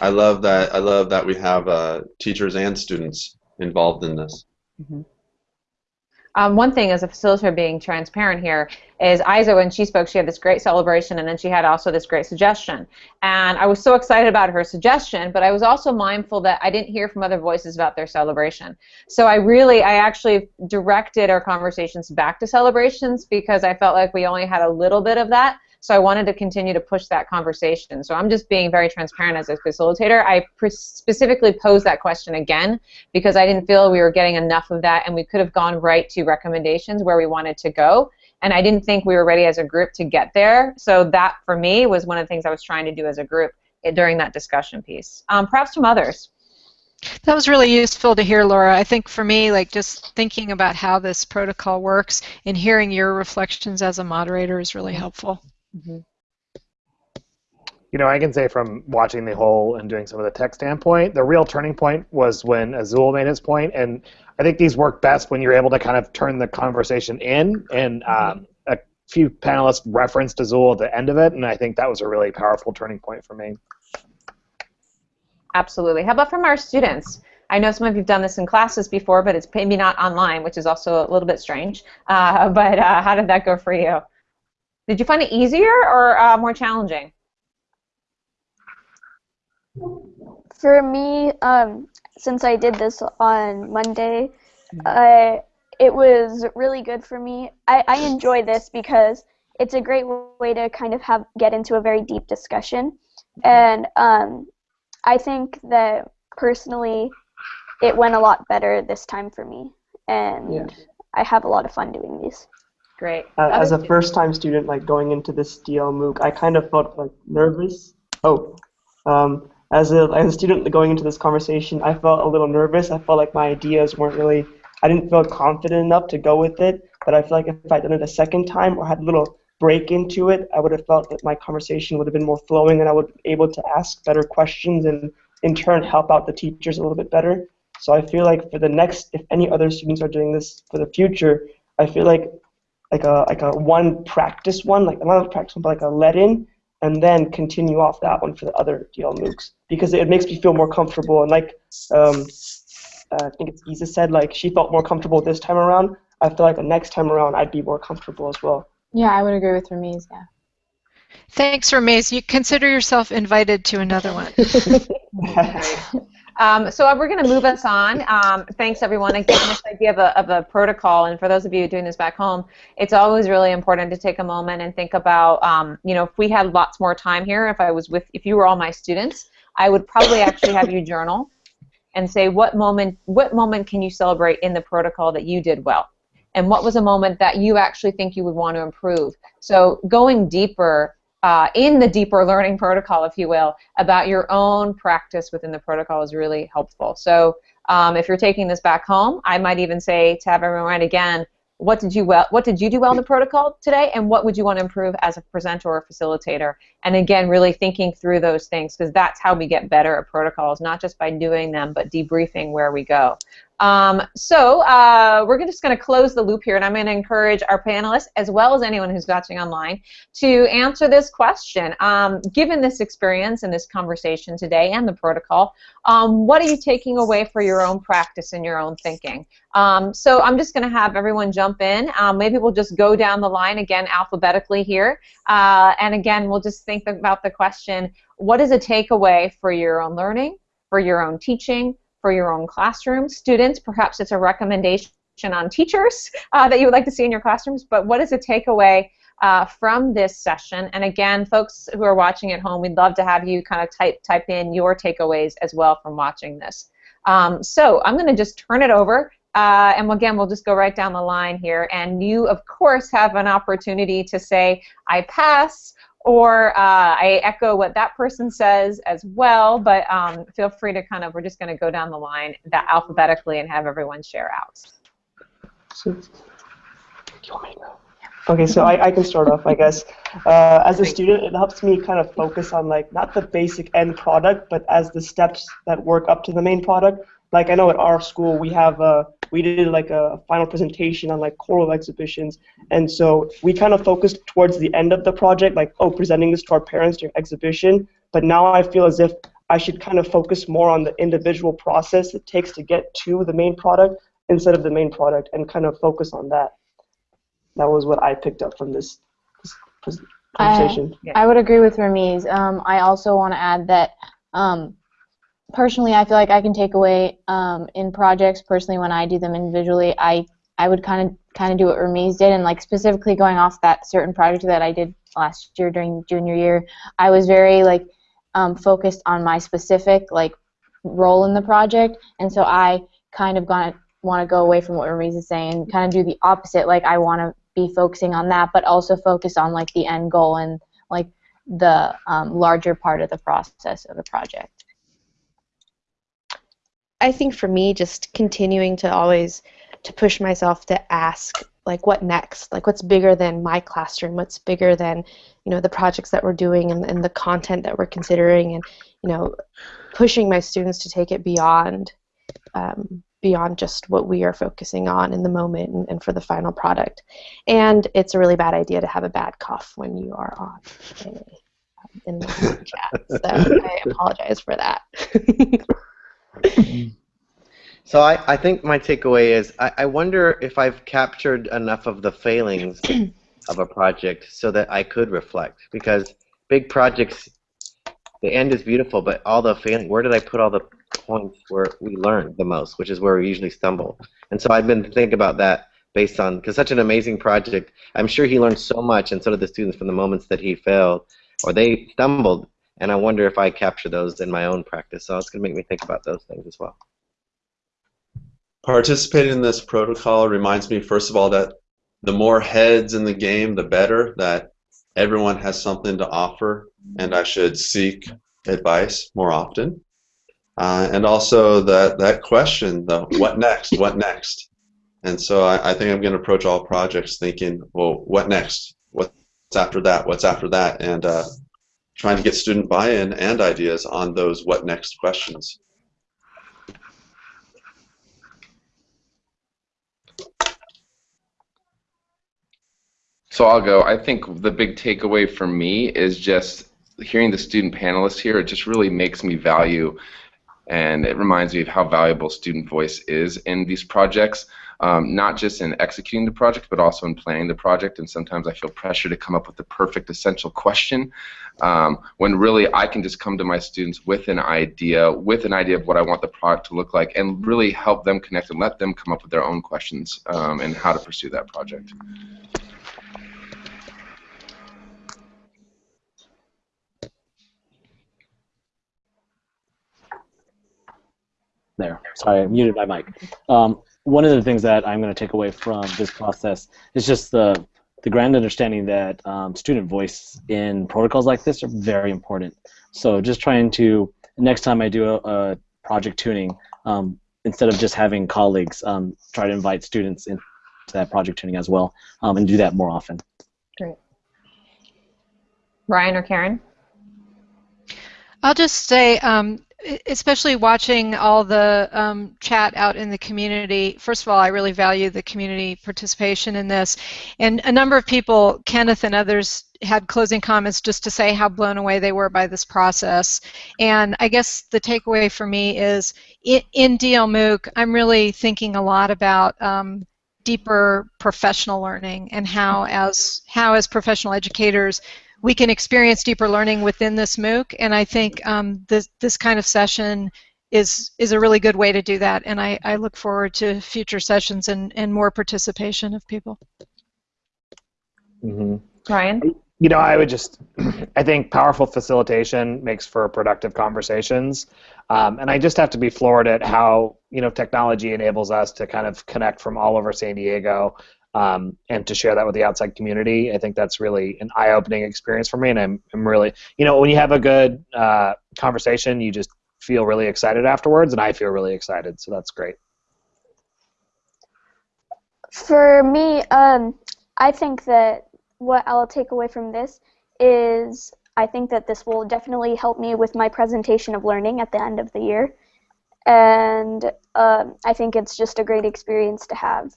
G: I love that I love that we have uh, teachers and students involved in this.
B: Mm-hmm. Um, one thing as a facilitator being transparent here is Isa, when she spoke, she had this great celebration and then she had also this great suggestion. And I was so excited about her suggestion, but I was also mindful that I didn't hear from other voices about their celebration. So I really, I actually directed our conversations back to celebrations because I felt like we only had a little bit of that. So I wanted to continue to push that conversation. So I'm just being very transparent as a facilitator. I specifically posed that question again because I didn't feel we were getting enough of that and we could have gone right to recommendations where we wanted to go. And I didn't think we were ready as a group to get there. So that, for me, was one of the things I was trying to do as a group eh, during that discussion piece. Um, perhaps from others.
A: That was really useful to hear, Laura. I think for me, like just thinking about how this protocol works and hearing your reflections as a moderator is really helpful. Mm-hmm.
J: You know, I can say from watching the whole and doing some of the tech standpoint, the real turning point was when Azul made his point, and I think these work best when you're able to kind of turn the conversation in, and mm-hmm. um, a few panelists referenced Azul at the end of it, and I think that was a really powerful turning point for me.
B: Absolutely. How about from our students? I know some of you've done this in classes before, but it's maybe not online, which is also a little bit strange. Uh, but uh, how did that go for you? Did you find it easier or uh, more challenging?
H: For me, um, since I did this on Monday, uh, it was really good for me. I, I enjoy this because it's a great way to kind of have get into a very deep discussion, and um, I think that personally, it went a lot better this time for me, and yeah. I have a lot of fun doing these.
B: Great.
D: Uh, as a first-time student, like going into this DL MOOC, I kind of felt like nervous. Oh, um, as a as a student going into this conversation, I felt a little nervous. I felt like my ideas weren't really. I didn't feel confident enough to go with it. But I feel like if I'd done it a second time or had a little break into it, I would have felt that my conversation would have been more flowing and I would be able to ask better questions and in turn help out the teachers a little bit better. So I feel like for the next, if any other students are doing this for the future, I feel like like a like a one practice one, like not a practice one, but like a let in, and then continue off that one for the other DL MOOCs because it makes me feel more comfortable. And like um, I think it's Isa said, like she felt more comfortable this time around. I feel like the next time around I'd be more comfortable as well.
C: Yeah, I would agree with Ramiz. Yeah.
A: Thanks, Ramiz. You consider yourself invited to another one.
B: Um, so we're going to move us on. Um, thanks, everyone. Again, this idea of a, of a protocol, and for those of you doing this back home, it's always really important to take a moment and think about, um, you know, if we had lots more time here, if I was with, if you were all my students, I would probably actually have you journal and say what moment, what moment can you celebrate in the protocol that you did well, and what was a moment that you actually think you would want to improve. So going deeper uh, in the deeper learning protocol, if you will, about your own practice within the protocol is really helpful. So um, if you're taking this back home, I might even say to have everyone write again, what did you well what did you do well in the protocol today and what would you want to improve as a presenter or facilitator and again really thinking through those things because that's how we get better at protocols not just by doing them but debriefing where we go um, so uh, we're just going to close the loop here, and I'm going to encourage our panelists, as well as anyone who's watching online, to answer this question. Um, given this experience and this conversation today and the protocol, um, what are you taking away for your own practice and your own thinking? Um, so I'm just going to have everyone jump in. Um, maybe we'll just go down the line again alphabetically here, uh, and again we'll just think about the question, what is a takeaway for your own learning, for your own teaching, for your own classroom. Students, perhaps it's a recommendation on teachers uh, that you would like to see in your classrooms, but what is a takeaway uh, from this session? And again, folks who are watching at home, we'd love to have you kind of type, type in your takeaways as well from watching this. Um, so I'm going to just turn it over. Uh, and again, we'll just go right down the line here. And you, of course, have an opportunity to say, I pass, or uh, I echo what that person says as well, but um, feel free to kind of, we're just going to go down the line that alphabetically and have everyone share out.
D: So, okay, so I, I can start off, I guess. Uh, as a student, it helps me kind of focus on like not the basic end product, but as the steps that work up to the main product. Like I know at our school we have a we did like a final presentation on like choral exhibitions. And so we kind of focused towards the end of the project like oh presenting this to our parents during exhibition. But now i feel as if i should kind of focus more on the individual process it takes to get to the main product instead of the main product and kind of focus on that. That was what i picked up from this, this conversation
C: I, I would agree with Ramiz. Um, I also want to add that um, personally, I feel like I can take away um, in projects. Personally, when I do them individually, I I would kind of kind of do what Ramiz did, and like specifically going off that certain project that I did last year during junior year, I was very like um, focused on my specific like role in the project, and so I kind of gonna want to go away from what Ramiz is saying and kind of do the opposite. Like I want to be focusing on that, but also focus on like the end goal and like the um, larger part of the process of the project.
E: I think for me, just continuing to always to push myself to ask like what next? Like what's bigger than my classroom? What's bigger than you know the projects that we're doing and, and the content that we're considering and you know pushing my students to take it beyond um, beyond just what we are focusing on in the moment and, and, for the final product. And it's a really bad idea to have a bad cough when you are on um, in the chat. So i apologize for that
F: so I, I think my takeaway is I, I wonder if I've captured enough of the failings of a project so that I could reflect. Because big projects the end is beautiful but all the failing where did I put all the points where we learned the most which is where we usually stumble? And so I've been thinking about that based on because such an amazing project I'm sure he learned so much and so did the students from the moments that he failed or they stumbled and I wonder if I capture those in my own practice. So it's going to make me think about those things as well.
G: Participating in this protocol reminds me, first of all, that the more heads in the game, the better, that everyone has something to offer, and I should seek advice more often. Uh, and also that, that question, the what next, what next? And so I, I think I'm going to approach all projects thinking, well, what next? What's after that? What's after that? And uh, trying to get student buy-in and ideas on those what next questions.
I: So I'll go. I think the big takeaway for me is just hearing the student panelists here. It just really makes me value, and it reminds me of how valuable student voice is in these projects. Um, not just in executing the project, but also in planning the project. And sometimes I feel pressure to come up with the perfect essential question, um, when really I can just come to my students with an idea, with an idea of what I want the product to look like, and really help them connect and let them come up with their own questions um, and how to pursue that project.
K: There. Sorry, I muted my mic. Um, one of the things that I'm going to take away from this process is just the the grand understanding that um, student voice in protocols like this are very important. So just trying to next time I do a, a project tuning, um, instead of just having colleagues, um, try to invite students into that project tuning as well, um, and do that more often.
B: Great. Ryan or Karen?
A: I'll just say, um, especially watching all the um, chat out in the community, first of all, I really value the community participation in this. And a number of people, Kenneth and others, had closing comments just to say how blown away they were by this process. And I guess the takeaway for me is in, in DL MOOC, I'm really thinking a lot about um, deeper professional learning and how as how as professional educators we can experience deeper learning within this MOOC, and I think um, this this kind of session is is a really good way to do that. And I, I look forward to future sessions and, and more participation of people.
B: Mm-hmm. Ryan,
J: you know, I would just I think powerful facilitation makes for productive conversations, um, and I just have to be floored at how you know technology enables us to kind of connect from all over San Diego um, and to share that with the outside community. I think that's really an eye-opening experience for me, and I'm, I'm really, you know, when you have a good uh, conversation, you just feel really excited afterwards, and I feel really excited, so that's great.
H: For me, um, I think that what I'll take away from this is I think that this will definitely help me with my presentation of learning at the end of the year. And um, I think it's just a great experience to have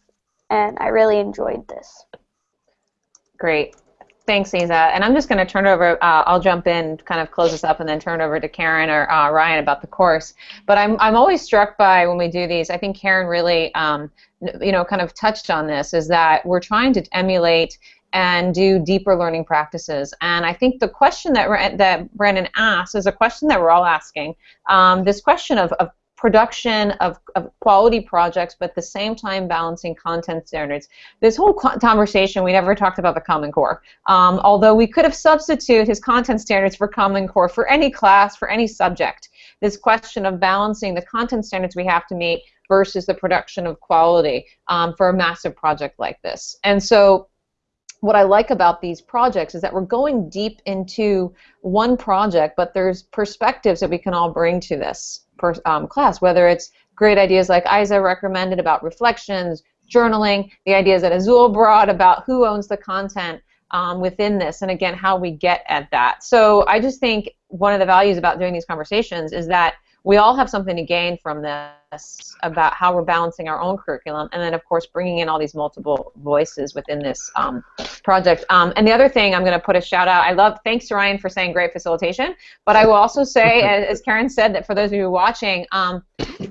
H: and I really enjoyed this.
B: Great. Thanks, Isa. And I'm just going to turn over, uh, I'll jump in, kind of close this up, and then turn over to Karen or uh, Ryan about the course. But I'm, I'm always struck by when we do these, I think Karen really, um, you know, kind of touched on this, is that we're trying to emulate and do deeper learning practices. And I think the question that, that Brandon asked is a question that we're all asking. Um, this question of, of production of, of quality projects, but at the same time balancing content standards. This whole conversation, we never talked about the Common Core. Um, although we could have substituted his content standards for Common Core for any class, for any subject. This question of balancing the content standards we have to meet versus the production of quality um, for a massive project like this. And so what I like about these projects is that we're going deep into one project, but there's perspectives that we can all bring to this per, um, class, whether it's great ideas like Isa recommended about reflections, journaling, the ideas that Azul brought about who owns the content um, within this, and again, how we get at that. So I just think one of the values about doing these conversations is that we all have something to gain from this about how we're balancing our own curriculum, and then of course bringing in all these multiple voices within this um, project. Um, and the other thing I'm going to put a shout out. I love thanks to Ryan for saying great facilitation, but I will also say, as Karen said, that for those of you watching, um,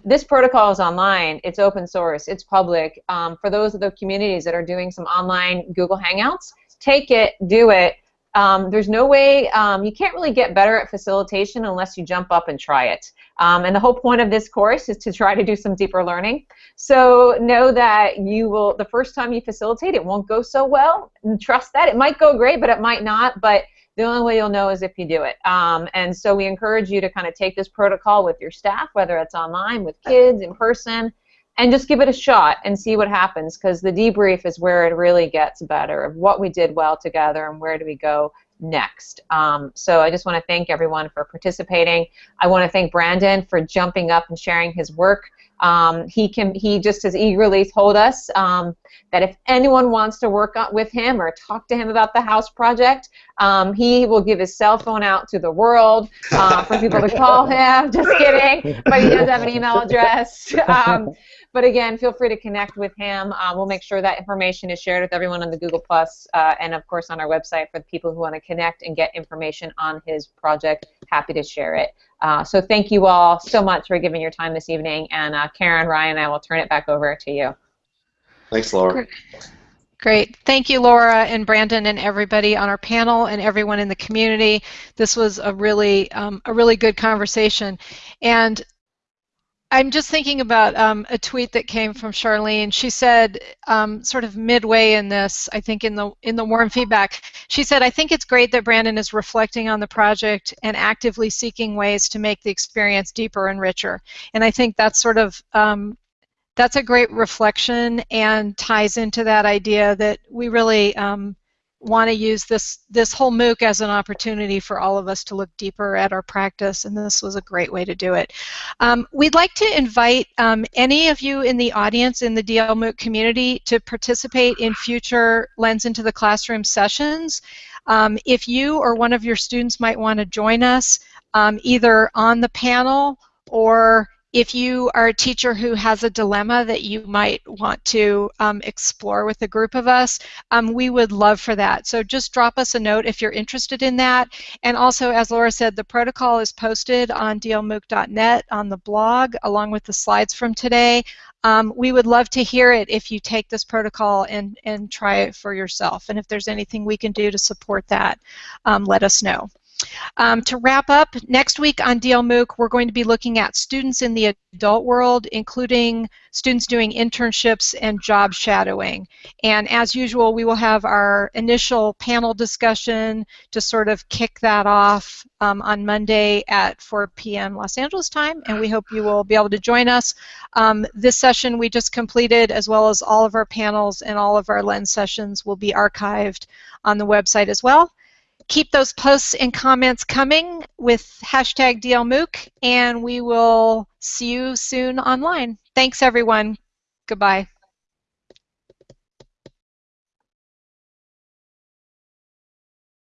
B: this protocol is online. It's open source. It's public. Um, for those of the communities that are doing some online Google Hangouts, take it, do it. Um, there's no way, um, you can't really get better at facilitation unless you jump up and try it. Um, and the whole point of this course is to try to do some deeper learning. So know that you will, the first time you facilitate, it won't go so well. And trust that. It might go great, but it might not. But the only way you'll know is if you do it. Um, and so we encourage you to kind of take this protocol with your staff, whether it's online, with kids, in person, and just give it a shot and see what happens because the debrief is where it really gets better of what we did well together and where do we go next. Um, so I just want to thank everyone for participating. I want to thank Brandon for jumping up and sharing his work Um, he can he just as eagerly told us um, that if anyone wants to work on, with him or talk to him about the house project, um, he will give his cell phone out to the world uh, for people to call him. Just kidding, but he does have an email address. Um, but again, feel free to connect with him. Uh, we'll make sure that information is shared with everyone on the Google Plus, uh, and of course on our website for the people who want to connect and get information on his project. Happy to share it. Uh, so thank you all so much for giving your time this evening. And uh, Karen, Ryan, I will turn it back over to you.
G: Thanks, Laura.
A: Great. Thank you, Laura and Brandon and everybody on our panel and everyone in the community. This was a really, um, a really good conversation. And I'm just thinking about um, a tweet that came from Charlene. She said, um, sort of midway in this, I think in the in the warm feedback, she said, "I think it's great that Brandon is reflecting on the project and actively seeking ways to make the experience deeper and richer." And I think that's sort of um, that's a great reflection and ties into that idea that we really um, want to use this this whole MOOC as an opportunity for all of us to look deeper at our practice, and this was a great way to do it. Um, we'd like to invite um, any of you in the audience in the DL MOOC community to participate in future Lens into the Classroom sessions. Um, if you or one of your students might want to join us um, either on the panel or if you are a teacher who has a dilemma that you might want to um, explore with a group of us, um, we would love for that. So just drop us a note if you're interested in that. And also, as Laura said, the protocol is posted on dlmooc.net on the blog along with the slides from today. Um, we would love to hear it if you take this protocol and, and try it for yourself. And if there's anything we can do to support that, um, let us know. Um, to wrap up, next week on DL MOOC, we're going to be looking at students in the adult world, including students doing internships and job shadowing. And as usual, we will have our initial panel discussion to sort of kick that off um, on Monday at 4 p.m. Los Angeles time, and we hope you will be able to join us. Um, this session we just completed, as well as all of our panels and all of our Lens sessions, will be archived on the website as well keep those posts and comments coming with hashtag DLMOOC, and we will see you soon online. Thanks, everyone. Goodbye.